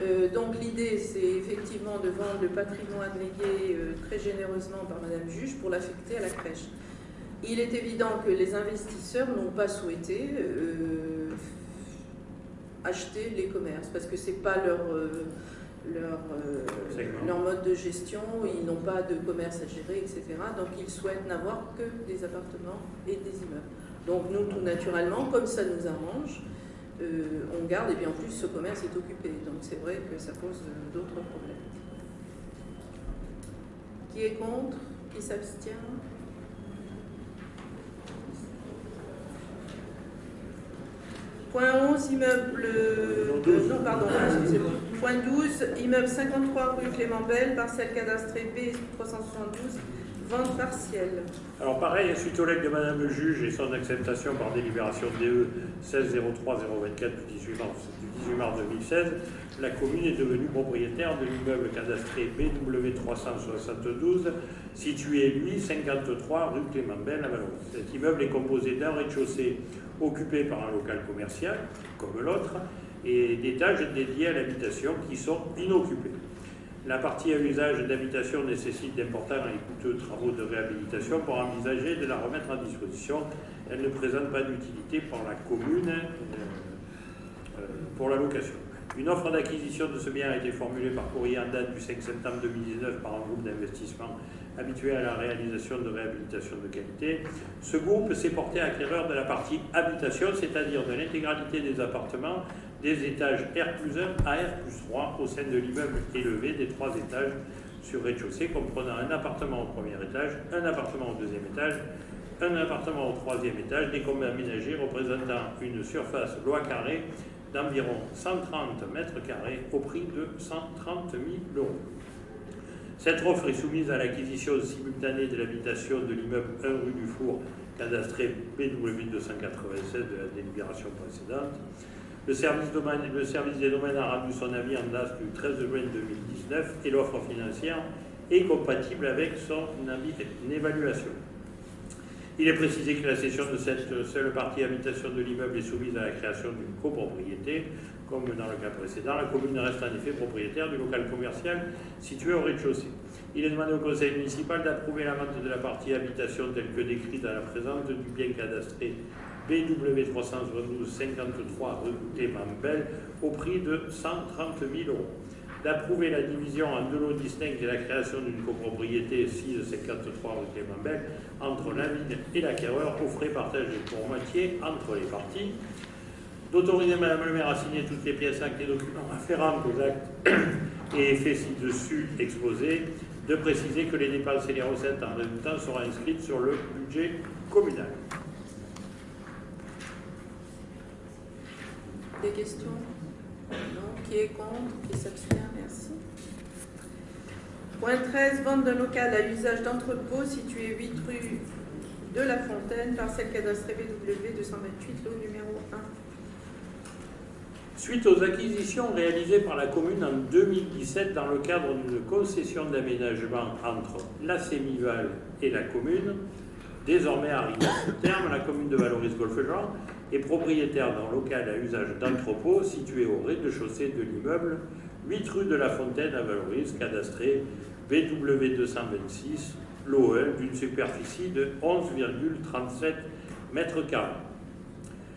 Euh, donc, l'idée, c'est effectivement de vendre le patrimoine légué euh, très généreusement par Madame Juge pour l'affecter à la crèche. Il est évident que les investisseurs n'ont pas souhaité euh, acheter les commerces parce que c'est pas leur, leur, leur mode de gestion, ils n'ont pas de commerce à gérer, etc. Donc ils souhaitent n'avoir que des appartements et des immeubles. Donc nous, tout naturellement, comme ça nous arrange, euh, on garde et bien en plus ce commerce est occupé. Donc c'est vrai que ça pose euh, d'autres problèmes. Qui est contre? Qui s'abstient? Point 11, immeuble. euh, non, pardon, excusez-moi. Point 12, immeuble 53 rue Clément Belle, parcelle cadastrée B372, partielle. Alors pareil, suite au legs de Madame le juge et son acceptation par délibération DE 1603-024 du 18 mars, du 18 mars 2016, la commune est devenue propriétaire de l'immeuble cadastré BW 372, situé lui 53 rue Clément Belle à Valois. Cet immeuble est composé d'un rez-de-chaussée occupé par un local commercial, comme l'autre, et d'étages dédiés à l'habitation qui sont inoccupés. La partie à usage d'habitation nécessite d'importants et coûteux travaux de réhabilitation pour envisager de la remettre en disposition. Elle ne présente pas d'utilité pour la commune euh, euh, pour la location. Une offre d'acquisition de ce bien a été formulée par courrier en date du 5 septembre 2019 par un groupe d'investissement habitué à la réalisation de réhabilitation de qualité. Ce groupe s'est porté acquéreur de la partie habitation, c'est-à-dire de l'intégralité des appartements des étages R plus 1 à R plus 3 au sein de l'immeuble élevé des trois étages sur rez-de-chaussée, comprenant un appartement au premier étage, un appartement au deuxième étage, un appartement au troisième étage, des communs aménagés représentant une surface loi carrée d'environ 130 mètres carrés au prix de 130 000 euros. Cette offre est soumise à l'acquisition simultanée de l'habitation de l'immeuble 1 rue du Four, cadastré BW 296 de la délibération précédente. Le service, des domaines a rendu son avis en date du 13 juin 2019 et l'offre financière est compatible avec son avis d'évaluation. Il est précisé que la cession de cette seule partie habitation de l'immeuble est soumise à la création d'une copropriété. Comme dans le cas précédent, la commune reste en effet propriétaire du local commercial situé au rez-de-chaussée. Il est demandé au conseil municipal d'approuver la vente de la partie habitation telle que décrite à la présente du bien cadastré BW 372 53 rue Clément Belle au prix de 130 000 euros. D'approuver la division en deux lots distincts et la création d'une copropriété 6 53 rue Clément Belle entre la ville et l'acquéreur aux frais partagés pour moitié entre les parties. D'autoriser Madame le maire à signer toutes les pièces actes et documents afférents aux actes (coughs) et effets ci-dessus exposés. De préciser que les dépenses et les recettes en résultant seront inscrites sur le budget communal. Des questions Non. Qui est contre Qui s'abstient Merci. Point 13, vente d'un local à usage d'entrepôt situé 8 rue de la Fontaine, parcelle cadastrée BW 228, lot numéro 1. Suite aux acquisitions réalisées par la commune en 2017 dans le cadre d'une concession d'aménagement entre la Sémival et la commune, Désormais arrivé à son terme, la commune de Valoris-Golfe-Jean est propriétaire d'un local à usage d'entrepôt situé au rez-de-chaussée de l'immeuble 8 rue de la Fontaine à Valoris, cadastré BW226, l'OE, d'une superficie de 11,37 mètres carrés.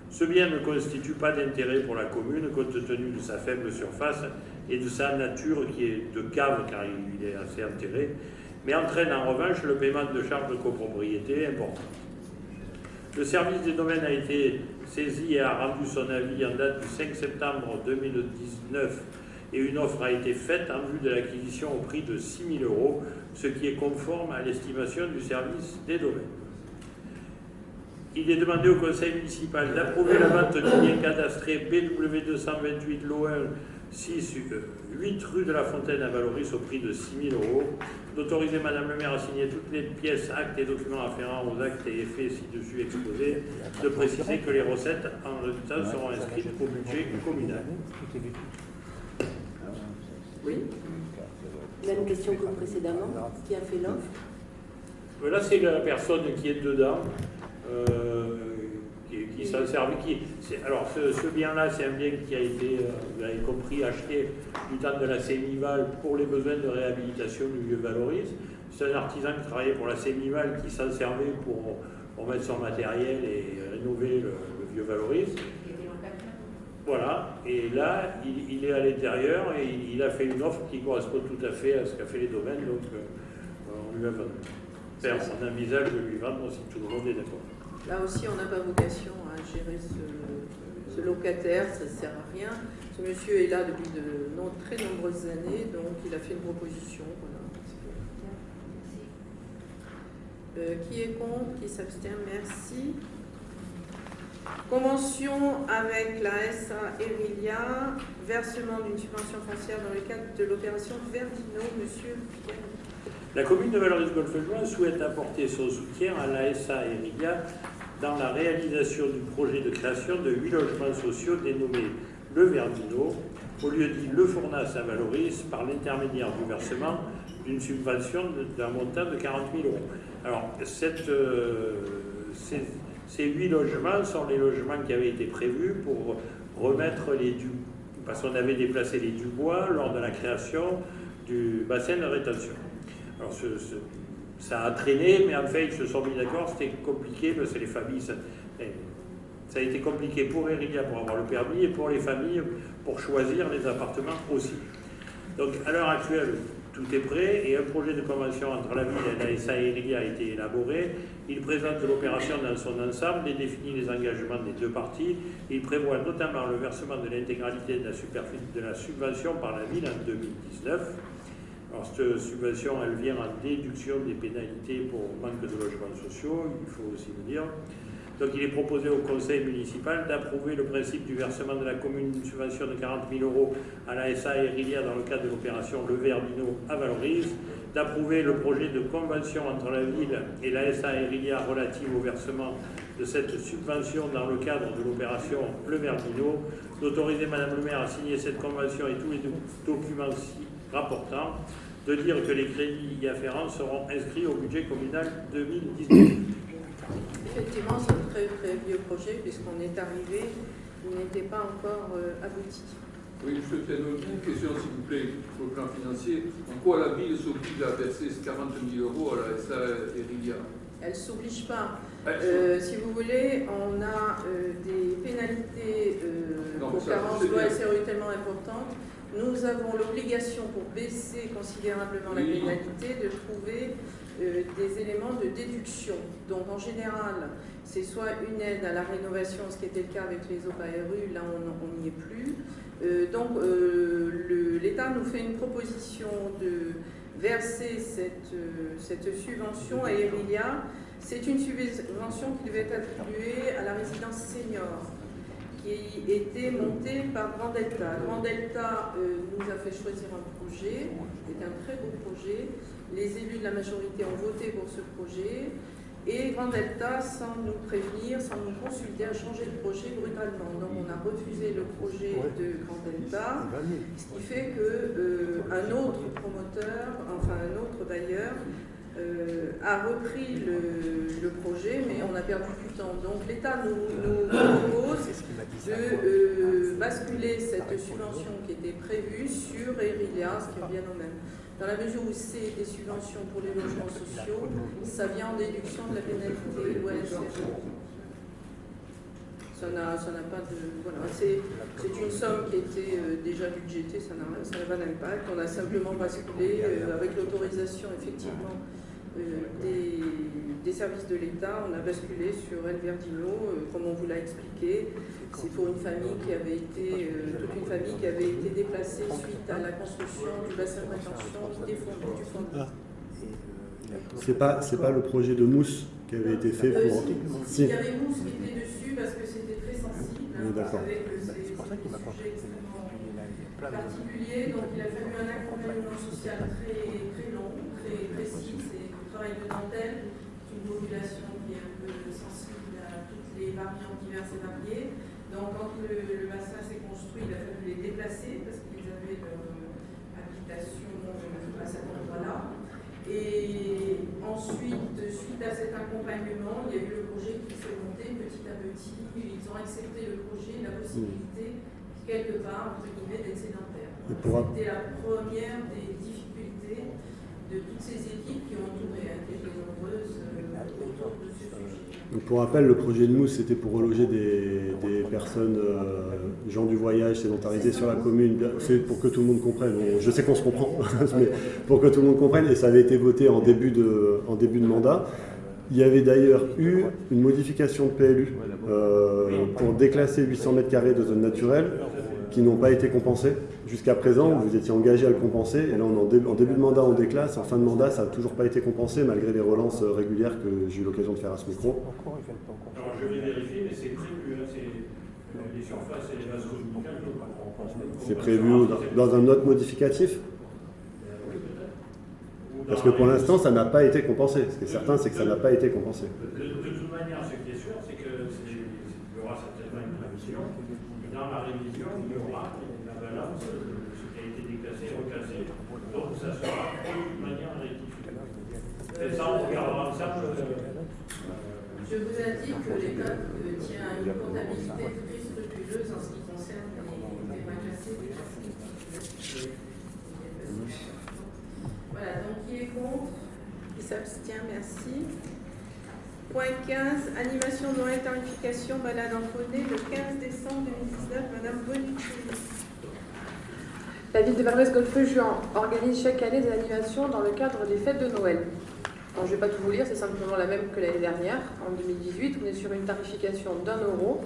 Ce bien ne constitue pas d'intérêt pour la commune compte tenu de sa faible surface et de sa nature qui est de cave car il est assez enterré, mais entraîne en revanche le paiement de charges de copropriété importantes. Le service des domaines a été saisi et a rendu son avis en date du 5 septembre 2019 et une offre a été faite en vue de l'acquisition au prix de 6 000 euros, ce qui est conforme à l'estimation du service des domaines. Il est demandé au conseil municipal d'approuver la vente du bien cadastré BW228 LOL 6, 8 rue de la Fontaine à Valoris au prix de 6 000 euros, d'autoriser Madame le maire à signer toutes les pièces, actes et documents afférents aux actes et effets ci-dessus exposés, de préciser que les recettes en résultat seront inscrites au budget communal. Oui. Même question que précédemment. Qui a fait l'offre? Là, c'est la personne qui est dedans, euh, qui, s'en sert. Qui, alors, ce, bien-là, c'est un bien qui a été, euh, vous l'avez compris, acheté du temps de la Sémival pour les besoins de réhabilitation du vieux Valoris. C'est un artisan qui travaillait pour la Sémival qui s'en servait pour, pour, mettre son matériel et rénover le, vieux Valoris. Voilà, et là, il, est à l'intérieur et il, a fait une offre qui correspond tout à fait à ce qu'a fait les domaines, donc euh, on lui a vendu. On envisage de lui vendre si tout le monde est d'accord. Là aussi, on n'a pas vocation à gérer ce, locataire, ça ne sert à rien. Ce monsieur est là depuis de très nombreuses années, donc il a fait une proposition. Euh, qui est contre Qui s'abstient Merci. Convention avec la SA Erilia, versement d'une subvention foncière dans le cadre de l'opération Verdino, Monsieur Pierre. La commune de Valoris-Golfe-Join souhaite apporter son soutien à la SA Erilia dans la réalisation du projet de création de huit logements sociaux dénommés Le Verdino, au lieu dit Le Fournas à Valoris, par l'intermédiaire du versement d'une subvention d'un montant de 40 000 euros. Alors, euh, ces huit logements sont les logements qui avaient été prévus pour remettre les du parce qu'on avait déplacé les Dubois lors de la création du bassin de rétention. Alors ce, ça a traîné, mais en fait ils se sont mis d'accord, c'était compliqué parce que les familles, ça, ça, a été compliqué pour Erilia pour avoir le permis et pour les familles pour choisir les appartements aussi. Donc à l'heure actuelle, tout est prêt et un projet de convention entre la ville et la SA Erilia a été élaboré. Il présente l'opération dans son ensemble et définit les engagements des deux parties. Il prévoit notamment le versement de l'intégralité de la subvention par la ville en 2019. Cette subvention, elle vient en déduction des pénalités pour manque de logements sociaux, il faut aussi le dire. Donc, il est proposé au conseil municipal d'approuver le principe du versement de la commune d'une subvention de 40 000 euros à la SA Erilia dans le cadre de l'opération Le Verdino à Valorise, d'approuver le projet de convention entre la ville et la SA Erilia relative au versement de cette subvention dans le cadre de l'opération Le Verdino, d'autoriser Madame le maire à signer cette convention et tous les documents rapportants, de dire que les crédits y afférents seront inscrits au budget communal 2019. Effectivement, c'est un très très vieux projet puisqu'on est arrivé, il n'était pas encore euh, abouti. Oui, je fais une question, s'il vous plaît, au plan financier. En quoi la ville s'oblige à verser 40 000 euros à la SA Erilia Elle ne s'oblige pas. Euh, si vous voulez, on a euh, des pénalités euh, non, pour carence loi SRU tellement importantes. Nous avons l'obligation, pour baisser considérablement la pénalité, de trouver euh, des éléments de déduction. Donc en général, c'est soit une aide à la rénovation, ce qui était le cas avec les OPARU, là on n'y est plus. Euh, donc euh, l'État nous fait une proposition de verser cette, cette subvention à Erilia. C'est une subvention qui devait être attribuée à la résidence senior qui était montée par Grand Delta. Grand Delta nous a fait choisir un projet, c'est un très beau projet. Les élus de la majorité ont voté pour ce projet. Et Grand Delta, sans nous prévenir, sans nous consulter, a changé de projet brutalement. Donc on a refusé le projet de Grand Delta, ce qui fait qu'un euh, autre promoteur, enfin un autre bailleur, euh, a repris le, projet, mais on a perdu du temps. Donc l'État nous, propose de euh, basculer cette subvention qui était prévue sur Erilia, ce qui revient au même. Dans la mesure où c'est des subventions pour les logements sociaux, ça vient en déduction de la pénalité Ça n'a pas de. Voilà, c'est une somme qui était euh, déjà budgétée, ça n'a pas d'impact. On a simplement basculé avec l'autorisation, effectivement, euh, des, services de l'État, on a basculé sur El Verdino, euh, comme on vous l'a expliqué. C'est pour une famille qui avait été, euh, toute une famille qui avait été déplacée suite à la construction du bassin de rétention des fonds du fond. Ah. C'est pas, c'est pas le projet de mousse qui avait été fait pour. si, il y avait mousse qui était dessus parce que c'était très sensible. Oui, d'accord. C'est pour ça qu'il m'a extrêmement particulier, donc il a fallu un accompagnement social très, très long, très précis travail de dentelle, c'est une population qui est un peu sensible à toutes les variantes diverses et variées. Donc quand le, bassin s'est construit, il a fallu les déplacer parce qu'ils avaient leur habitation à cet endroit-là. Et ensuite, suite à cet accompagnement, il y a eu le projet qui s'est monté petit à petit. Ils ont accepté le projet, la possibilité, quelque part, entre guillemets, d'être sédentaire. C'était la première des de toutes ces équipes qui ont entouré, qui étaient nombreuses euh, autour de ce sujet. pour rappel, le projet de Mousse, c'était pour reloger des, personnes, euh, gens du voyage, sédentarisés sur la commune. C'est pour que tout le monde comprenne. je sais qu'on se comprend, (laughs) mais pour que tout le monde comprenne. Et ça avait été voté en début de, en début de mandat. Il y avait d'ailleurs eu une modification de PLU euh, pour déclasser 800 mètres carrés de zone naturelle qui n'ont pas été compensés. Jusqu'à présent, vous étiez engagé à le compenser, et là, on en, début, en début de mandat, on déclasse, en fin de mandat, ça n'a toujours pas été compensé, malgré les relances régulières que j'ai eu l'occasion de faire à ce micro. Alors, je vais vérifier, mais c'est prévu, hein, c'est les surfaces et les C'est prévu dans un autre modificatif? Parce que pour l'instant, ça n'a pas été compensé. Ce qui est certain, c'est que ça n'a pas été compensé. De, toute manière, ce qui est sûr, c'est qu'il y aura certainement une prévision. Dans la révision, il y aura ce qui a été déclassé, recassé. Donc ça sera de manière rectifié. Et ça, on regardera ensemble. Je vous indique que l'État tient une comptabilité très scrupuleuse en ce qui concerne les terrains classés déclassés. Voilà, donc qui est contre? Qui s'abstient Merci. Point 15, animation de tarification balade en poney le 15 décembre 2019, Madame Bonucci. La ville de Valresse Golfe Juan organise chaque année des animations dans le cadre des fêtes de Noël. je ne vais pas tout vous lire, c'est simplement la même que l'année dernière. En 2018, on est sur une tarification d'un euro.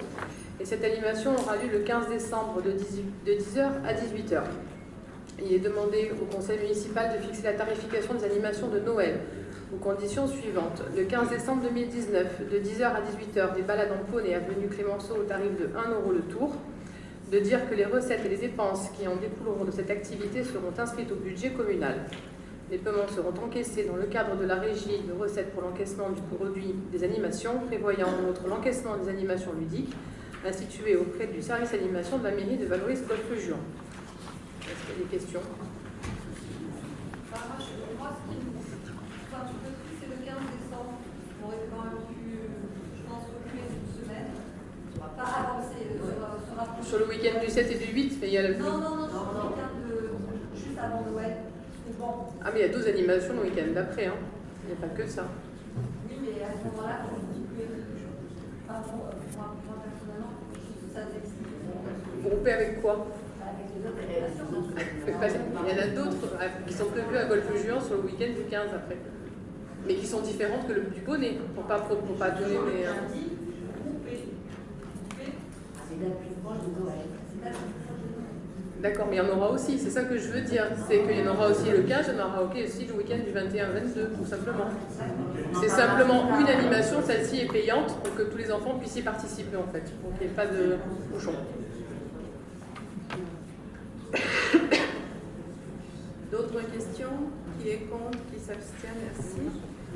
Et cette animation aura lieu le 15 décembre de 10h à 18h. Il est demandé au conseil municipal de fixer la tarification des animations de Noël aux conditions suivantes. Le 15 décembre 2019, de 10h à 18h, des balades en poney avenue Clémenceau au tarif de 1 euro le tour de dire que les recettes et les dépenses qui en découleront de cette activité seront inscrites au budget communal. Les paiements seront encaissés dans le cadre de la régie de recettes pour l'encaissement du produit des animations, prévoyant en outre l'encaissement des animations ludiques instituées auprès du service animation de la mairie de Valoris Golfe Juan. Est-ce qu'il y a des questions? Sur le week-end du 7 et du 8, mais il y a le... Non, non, non, sur le week-end de... juste avant Noël. Bon. Ah, mais il y a 12 animations le week-end d'après, hein. Il n'y a pas que ça. Oui, mais à ce moment-là, quand je dis que... Pardon, moi, personnellement, ça s'explique. Groupé avec quoi? Avec les autres animations. Il y en a d'autres euh, qui sont prévues à Golfe Juan sur le week-end du 15 après. Mais qui sont différentes que le du poney, pour pas, pour, pas donner des... D'accord, mais il y en aura aussi, c'est ça que je veux dire. C'est qu'il y en aura aussi le 15, il y en aura aussi le week-end du 21-22, tout simplement. C'est simplement une animation, celle-ci est payante pour que tous les enfants puissent y participer en fait, pour qu'il n'y ait pas de bouchon. D'autres questions? Qui est contre? Qui s'abstient? Merci.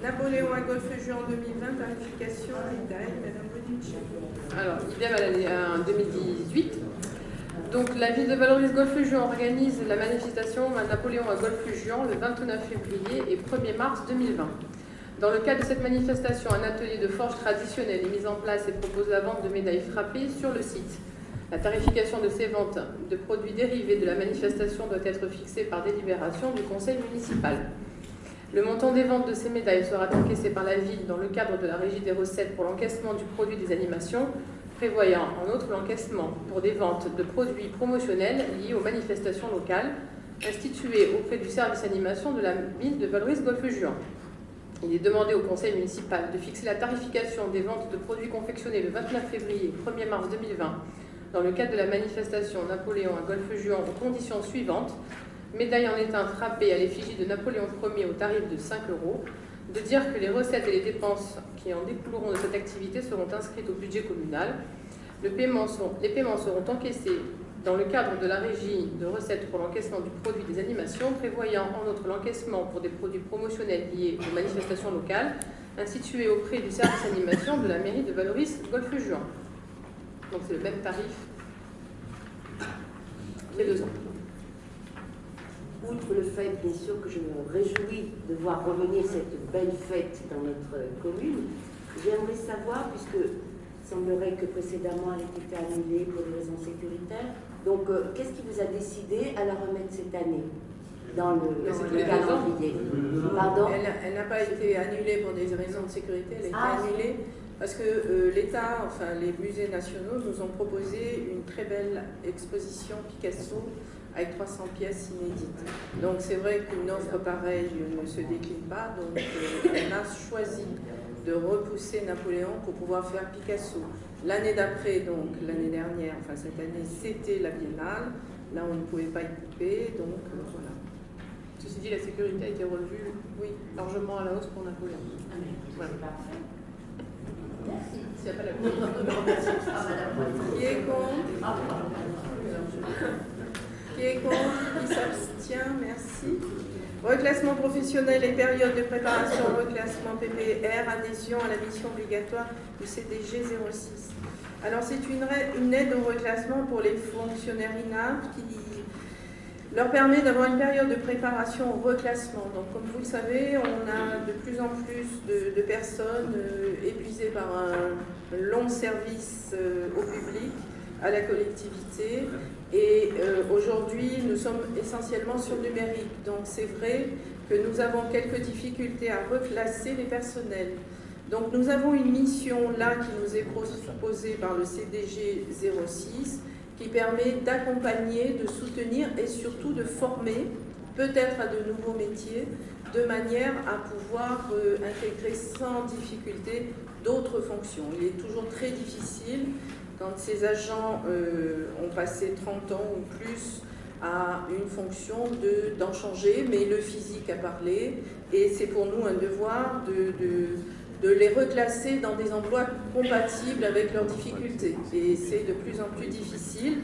Napoléon à Golfe Juan 2020, tarification détail, Madame. Alors, idem à l'année 2018. Donc, la ville de Valoris Golfe Juan organise la manifestation Napoléon à Golfe Juan le 29 février et 1er mars 2020. Dans le cadre de cette manifestation, un atelier de forge traditionnelle est mis en place et propose la vente de médailles frappées sur le site. La tarification de ces ventes de produits dérivés de la manifestation doit être fixée par délibération du conseil municipal. Le montant des ventes de ces médailles sera encaissé par la ville dans le cadre de la régie des recettes pour l'encaissement du produit des animations, prévoyant en outre l'encaissement pour des ventes de produits promotionnels liés aux manifestations locales instituées auprès du service animation de la ville de Valoris-Golfe-Juan. Il est demandé au conseil municipal de fixer la tarification des ventes de produits confectionnés le 29 février 1er mars 2020 dans le cadre de la manifestation Napoléon à Golfe-Juan aux conditions suivantes médaille en étain frappée à l'effigie de Napoléon Ier au tarif de 5 euros, de dire que les recettes et les dépenses qui en découleront de cette activité seront inscrites au budget communal. Les paiements seront encaissés dans le cadre de la régie de recettes pour l'encaissement du produit des animations, prévoyant en outre l'encaissement pour des produits promotionnels liés aux manifestations locales, institués auprès du service animation de la mairie de Valoris Golfe-Juan. Donc c'est le même tarif les deux ans. Outre le fait, bien sûr, que je me réjouis de voir revenir cette belle fête dans notre commune, j'aimerais savoir, puisque il semblerait que précédemment elle ait été annulée pour des raisons sécuritaires, donc euh, qu'est-ce qui vous a décidé à la remettre cette année dans le, calendrier Pardon Elle n'a pas été annulée pour des raisons de sécurité, elle a été Ah. annulée parce que euh, l'État, enfin les musées nationaux nous ont proposé une très belle exposition Picasso avec 300 pièces inédites. Donc c'est vrai qu'une offre pareille ne se décline pas, donc euh, on a choisi de repousser Napoléon pour pouvoir faire Picasso. L'année d'après, donc l'année dernière, enfin cette année, c'était la Biennale. Là, on ne pouvait pas y couper, donc euh, voilà. Ceci dit, la sécurité a été revue Oui. largement à la hausse pour Napoléon. Ah, mais Voilà. S'il n'y a pas la Qui est contre? Qui est contre Qui s'abstient Merci. Reclassement professionnel et période de préparation, reclassement PPR, adhésion à la mission obligatoire du CDG 06. Alors c'est une, aide au reclassement pour les fonctionnaires INAP qui leur permet d'avoir une période de préparation au reclassement. Donc comme vous le savez, on a de plus en plus de, de personnes euh, épuisées par un long service euh, au public, à la collectivité. Et euh, aujourd'hui, nous sommes essentiellement sur numérique. Donc c'est vrai que nous avons quelques difficultés à reclasser les personnels. Donc nous avons une mission là qui nous est proposée par le CDG 06 qui permet d'accompagner, de soutenir et surtout de former peut-être à de nouveaux métiers de manière à pouvoir euh, intégrer sans difficulté d'autres fonctions. Il est toujours très difficile quand ces agents euh, ont passé 30 ans ou plus à une fonction de- d'en changer, mais le physique a parlé et c'est pour nous un devoir de, les reclasser dans des emplois compatibles avec leurs difficultés. Et c'est de plus en plus difficile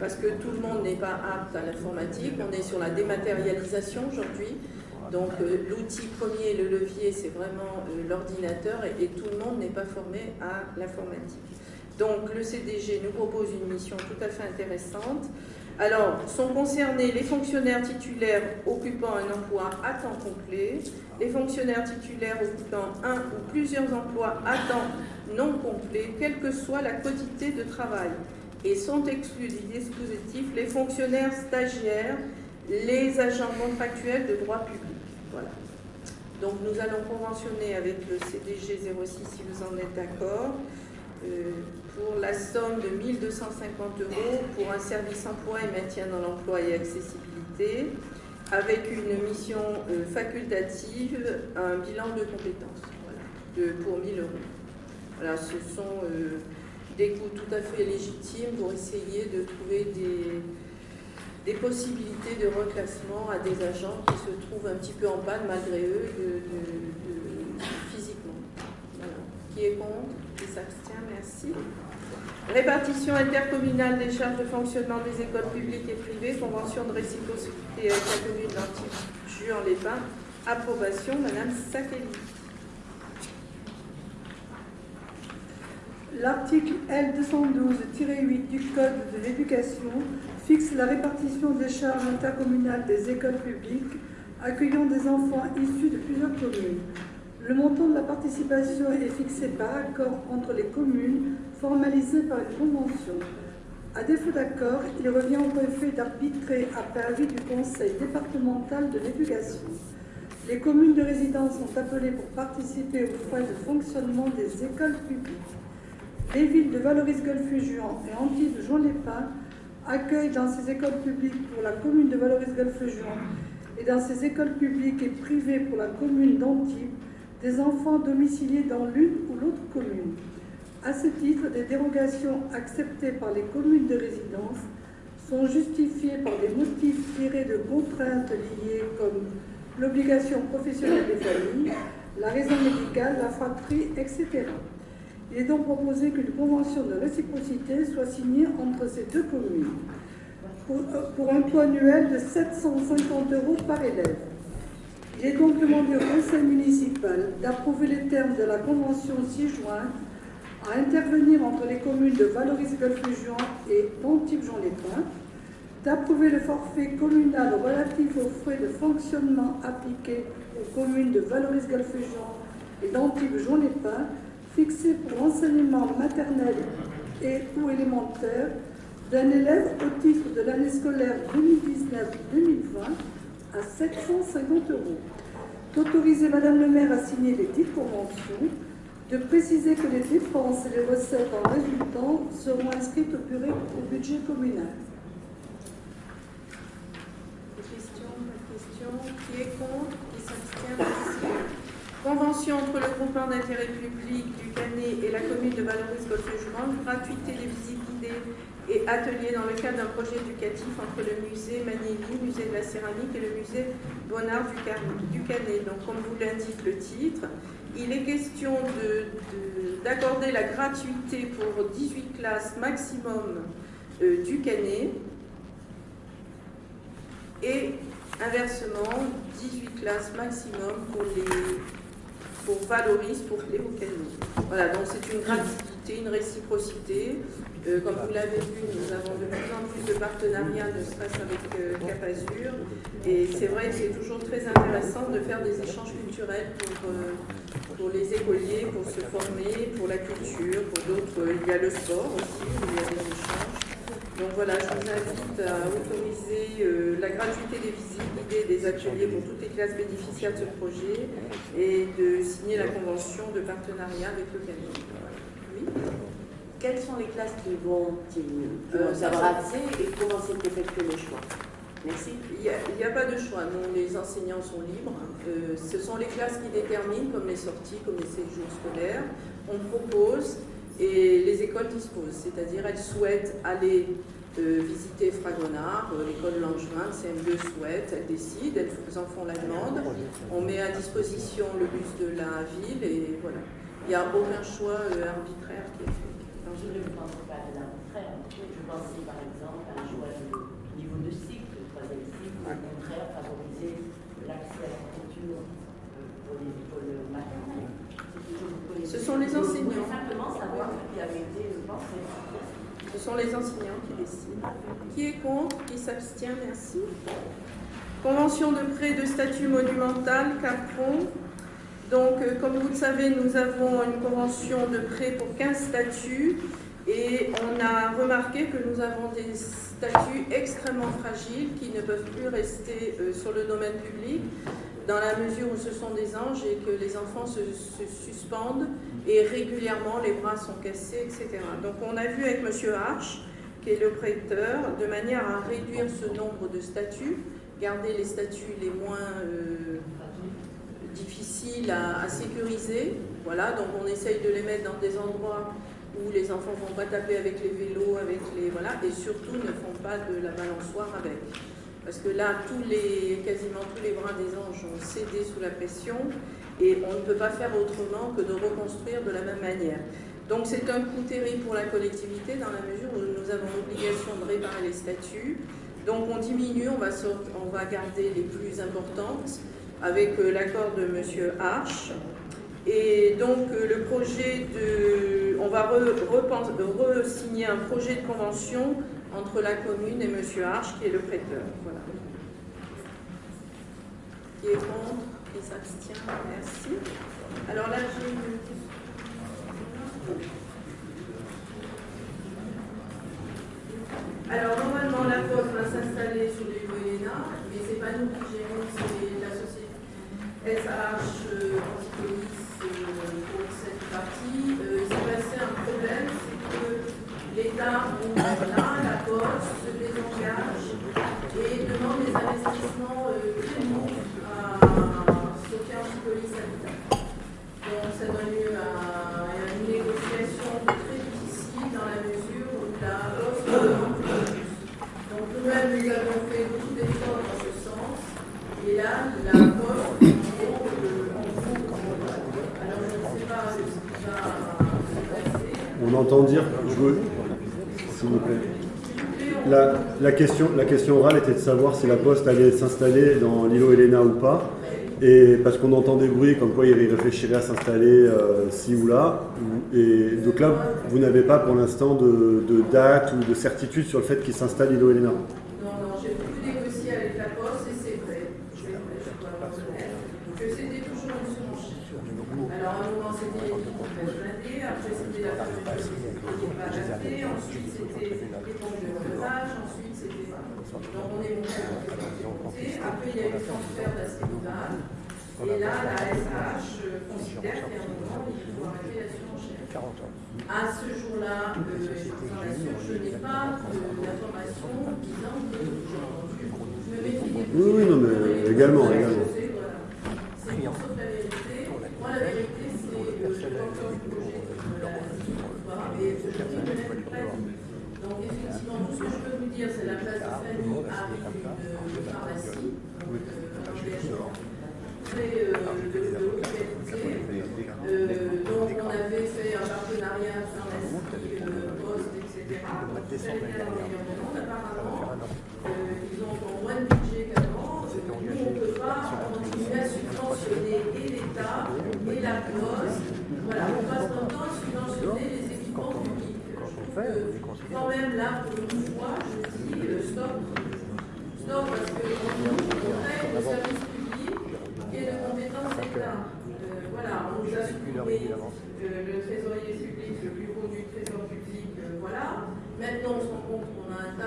parce que tout le monde n'est pas apte à l'informatique. On est sur la dématérialisation aujourd'hui. Donc euh, l'outil premier, le levier, c'est vraiment euh, l'ordinateur et tout le monde n'est pas formé à l'informatique. Donc le CDG nous propose une mission tout à fait intéressante. Alors, sont concernés les fonctionnaires titulaires occupant un emploi à temps complet, les fonctionnaires titulaires occupant un ou plusieurs emplois à temps non complet, quelle que soit la quantité de travail. Et sont exclus du dispositif les fonctionnaires stagiaires, les agents contractuels de droit public. Voilà. Donc nous allons conventionner avec le CDG 06 si vous en êtes d'accord. euh, pour la somme de 1250 euros pour un service emploi et maintien dans l'emploi et accessibilité, avec une mission euh, facultative, un bilan de compétences voilà, de- pour 1000 euros. Voilà, ce sont euh, des coûts tout à fait légitimes pour essayer de trouver des, des possibilités de reclassement à des agents qui se trouvent un petit peu en panne malgré eux physiquement. Qui est contre? Qui s'abstient? Merci. Répartition intercommunale des charges de fonctionnement des écoles publiques et privées, convention de réciprocité avec la commune d'Antilles-Juan-les-Pins. Approbation, Madame Sakeli. L'article L212-8 du Code de l'éducation fixe la répartition des charges intercommunales des écoles publiques accueillant des enfants issus de plusieurs communes. Le montant de la participation est fixé par accord entre les communes, formalisé par une convention. À défaut d'accord, il revient au préfet d'arbitrer après avis du conseil départemental de l'éducation. Les communes de résidence sont appelées pour participer aux frais de fonctionnement des écoles publiques. Les villes de Valoris-Golfe-Juan et Antibes-Jean-les-Pins accueillent dans ces écoles publiques pour la commune de Valoris-Golfe-Juan et dans ces écoles publiques et privées pour la commune d'Antibes des enfants domiciliés dans l'une ou l'autre commune. À ce titre, des dérogations acceptées par les communes de résidence sont justifiées par des motifs tirés de contraintes liées comme l'obligation professionnelle des familles, la raison médicale, la fratrie, etc. Il est donc proposé qu'une convention de réciprocité soit signée entre ces deux communes pour, pour un coût annuel de 750 euros par élève. Il est donc demandé au conseil municipal d'approuver les termes de la convention ci-jointe à intervenir entre les communes de Valoris-Golfe-Juan et Antibes-Jean-les-Pins, d'approuver le forfait communal relatif aux frais de fonctionnement appliqués aux communes de Valoris-Golfe-Juan et d'Antibes-Jean-les-Pins, fixé pour l'enseignement maternel et ou élémentaire d'un élève au titre de l'année scolaire 2019-2020 à 750 euros. D'autoriser Madame le maire à signer les dites conventions, de préciser que les dépenses et les recettes en résultant seront inscrites au, budget communal. Questions, pas questions Qui est contre? Qui s'abstient? Convention entre le groupement d'intérêt public du Canet et la commune de Valoris-Golfe-Juan, gratuité des visites guidées et ateliers dans le cadre d'un projet éducatif entre le musée Manieli, musée de la céramique et le musée Bonnard du Canet. Donc, comme vous l'indique le titre, il est question de- de- d'accorder la gratuité pour 18 classes maximum euh, du Canet et inversement 18 classes maximum pour les pour Valoris, pour Cléo Canet. Voilà, donc c'est une gratuité, une réciprocité. Euh, comme vous l'avez vu, nous avons de plus en plus de partenariats, ne serait-ce avec euh, Cap Azur. Et c'est vrai que c'est toujours très intéressant de faire des échanges culturels pour, euh, pour les écoliers, pour se former, pour la culture, pour d'autres. Il y a le sport aussi, il y a des échanges. Donc voilà, je vous invite à autoriser euh, la gratuité des visites guidées des ateliers pour toutes les classes bénéficiaires de ce projet et de signer la convention de partenariat avec le Canet. Oui Quelles sont les classes qui vont, qui, qui Euh, vont accès et comment c'est effectué le choix Merci. Il n'y a, pas de choix, non, les enseignants sont libres. Euh, ce sont les classes qui déterminent, comme les sorties, comme les séjours scolaires. On propose et les écoles disposent, c'est-à-dire elles souhaitent aller euh, visiter Fragonard, euh, l'école Langevin, le CM2 souhaite, elles décident, elles en font la demande. On met à disposition le bus de la ville et voilà. Il n'y a aucun choix arbitraire qui est fait. Je ne pense pas de l'arbitraire. Je pensais par exemple à un choix de niveau de cycle, le troisième cycle, au contraire favoriser l'accès à la culture euh, pour, les, pour le maternel. C'est toujours pour les- Ce sont les enseignants. simplement savoir ce qui avait été pensé. Ce sont les enseignants qui décident. Qui est contre? Qui s'abstient? Merci. Convention de prêt de statut monumental, Capron. Donc, euh, comme vous le savez, nous avons une convention de prêt pour 15 statuts et on a remarqué que nous avons des statuts extrêmement fragiles qui ne peuvent plus rester euh, sur le domaine public dans la mesure où ce sont des anges et que les enfants se, suspendent et régulièrement les bras sont cassés, etc. Donc on a vu avec M. Arch, qui est le prêteur, de manière à réduire ce nombre de statuts, garder les statuts les moins euh, à, sécuriser. Voilà, donc on essaye de les mettre dans des endroits où les enfants ne vont pas taper avec les vélos, avec les voilà, et surtout ne font pas de la balançoire avec. Parce que là, quasiment tous les bras des anges ont cédé sous la pression et on ne peut pas faire autrement que de reconstruire de la même manière. Donc c'est un coût terrible pour la collectivité dans la mesure où nous avons l'obligation de réparer les statuts. Donc on diminue, on va garder les plus importantes avec euh, l'accord de M. Arch. Et donc euh, le projet de... On va re-signer un projet de convention entre la commune et M. Arch qui est le prêteur. Voilà. Qui est contre? Qui s'abstient? Merci. Alors là, j'ai une. Alors normalement la poste va s'installer sur les Elena, mais c'est pas nous qui gérons, SH euh, Antipolis euh, pour cette partie. Euh, il s'est passé un problème, c'est que l'État, là, la poste, se désengage et demande des investissements euh, très lourds à Sophia Antipolis Habitat. Donc ça donne lieu à, à une négociation très difficile dans la mesure où la poste demande plus. Donc nous-mêmes, nous avons fait beaucoup d'efforts dans ce sens. Et là, la poste, en gros, euh, en gros, alors je ne sais pas ce qui va se entend dire, s'il vous plaît. La, question, orale était de savoir si la poste allait s'installer dans l'îlot Helena ou pas. Et parce qu'on entend des bruits comme quoi il réfléchirait à s'installer euh, ci ou là. Et donc là, vous n'avez pas pour l'instant de, date ou de certitude sur le fait qu'il s'installe l'îlot Helena. 40 ans. À ce jour-là, euh, je n'ai pas d'informations disant que j'ai entendu. Oui, oui, non, mais également, également. C'est pour ça que la vérité, moi la vérité, c'est euh, que j'ai encore du projet et je ne connais pas tout. Donc effectivement, tout ce que je peux vous dire, c'est la place de famille arrive de euh, pharmacie.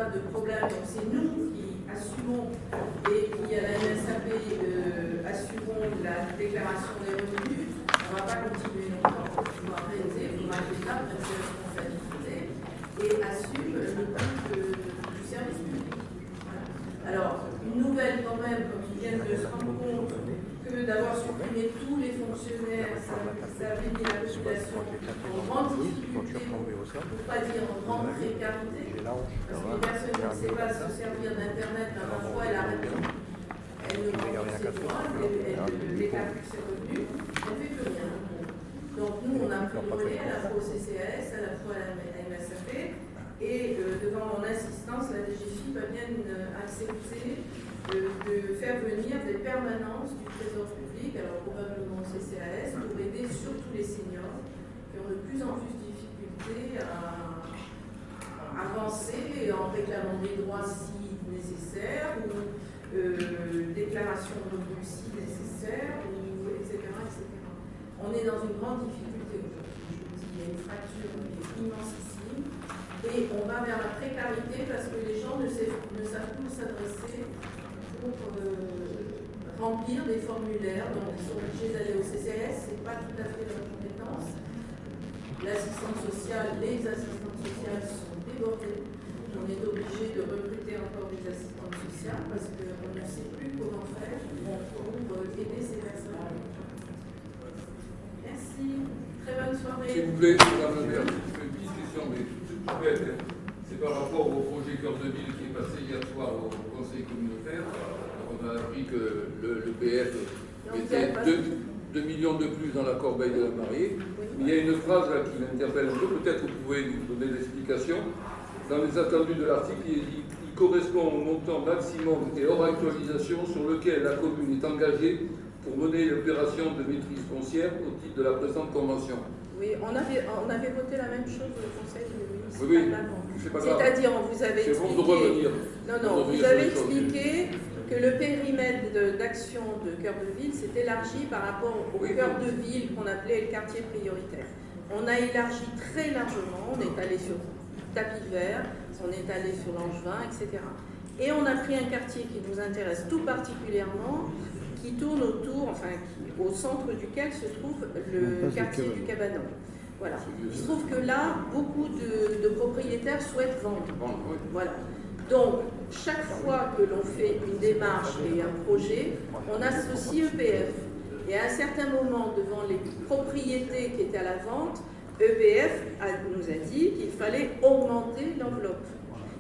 A de problèmes, donc c'est nous qui assumons et qui, à la MSAP, euh, assumons la déclaration des revenus. On ne va pas continuer longtemps pour pouvoir réaliser, il faudra que l'État prenne ses responsabilités et assume le coût du service public. Alors, une nouvelle quand même, comme ils viennent de se rendre compte que d'avoir supprimé tous les fonctionnaires, ça, avait mis la population en grande difficulté, pour ne pas dire en grande précarité, parce qu'une personne qui ne sait pas se servir d'Internet, parfois elle arrête tout. Elle ne prend plus ses droits, elle ne déclare plus ses revenus, elle ne fait plus rien. Donc nous, on a pris le relais à la fois au CCAS, à la fois à la MSAP, et euh, devant mon assistance, la DGFIP a bien euh, accepté euh, de faire venir des permanences du Trésor public, alors probablement au CCAS, pour aider surtout les seniors qui ont de plus en plus de difficultés à avancer en réclamant des droits si nécessaires, ou euh, déclaration de revenus si nécessaires, ou etc., etc. On est dans une grande difficulté aujourd'hui. Je vous dis, il y a une fracture immensissime. Et on va vers la précarité parce que les gens ne, savent, ne plus s'adresser pour euh, remplir des formulaires. Donc ils sont obligés d'aller au CCS, ce n'est pas tout à fait leur compétence. L'assistante sociale, les assistantes sociales sont On est obligé de recruter encore des assistantes sociales parce qu'on ne sait plus comment faire pour aider ces personnes. Merci. Très bonne soirée. S'il vous plaît, Madame le maire, une petite question, mais toute bête. hein. C'est par rapport au projet Cœur de Ville qui est passé hier soir au Conseil communautaire. On a appris que le, le PF mettait 2, millions de plus dans la corbeille de la mariée. Mais il y a une phrase là qui m'interpelle un peu, peut-être vous pouvez nous donner l'explication. Dans les attendus de l'article, il, il- il correspond au montant maximum et hors actualisation sur lequel la commune est engagée pour mener l'opération de maîtrise foncière au titre de la présente convention. Oui, on avait, on avait voté la même chose au Conseil municipal Oui, oui. C'est-à-dire, on vous avait C'est bon expliqué. de revenir. Non, non, vous avez expliqué que le périmètre d'action de cœur de ville s'est élargi par rapport au Oui, cœur oui. de ville qu'on appelait le quartier prioritaire. On a élargi très largement, on est allé sur tapis vert, on est allé sur Langevin, etc. Et on a pris un quartier qui nous intéresse tout particulièrement, qui tourne autour, enfin, qui- au centre duquel se trouve le quartier du Cabanon. Voilà. Il se trouve que là, beaucoup de, de propriétaires souhaitent vendre. Voilà. Donc, chaque fois que l'on fait une démarche et un projet, on associe EPF. Et à un certain moment, devant les propriétés qui étaient à la vente, EPF a- nous a dit qu'il fallait augmenter l'enveloppe.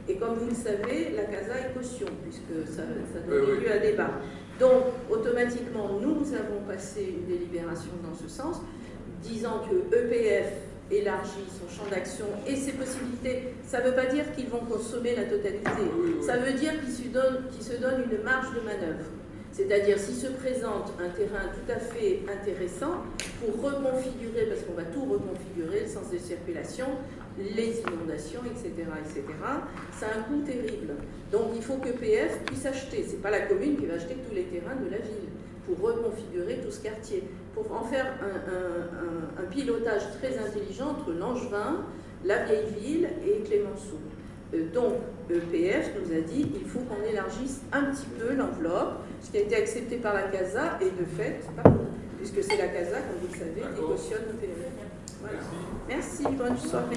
Et comme vous le savez, la CASA est caution, puisque ça, ça donne Oui, oui. lieu à débat. Donc, automatiquement, nous avons passé une délibération dans ce sens, disant que EPF élargit son champ d'action et ses possibilités. Ça ne veut pas dire qu'ils vont consommer la totalité. Ça veut dire qu'ils se donnent, qu'ils se donnent une marge de manœuvre. C'est-à-dire, s'il se présente un terrain tout à fait intéressant pour reconfigurer, parce qu'on va tout reconfigurer, le sens de circulation, les inondations, etc., etc., ça a un coût terrible. Donc, il faut que PF puisse acheter. Ce n'est pas la commune qui va acheter tous les terrains de la ville pour reconfigurer tout ce quartier, pour en faire un, un- un- un pilotage très intelligent entre Langevin, la vieille ville et Clémenceau. Euh, donc, EPF nous a dit qu'il faut qu'on élargisse un petit peu l'enveloppe, ce qui a été accepté par la CASA, et de fait, puisque c'est la CASA, comme vous le savez, qui cautionne EPF. Voilà. Merci, bonne soirée.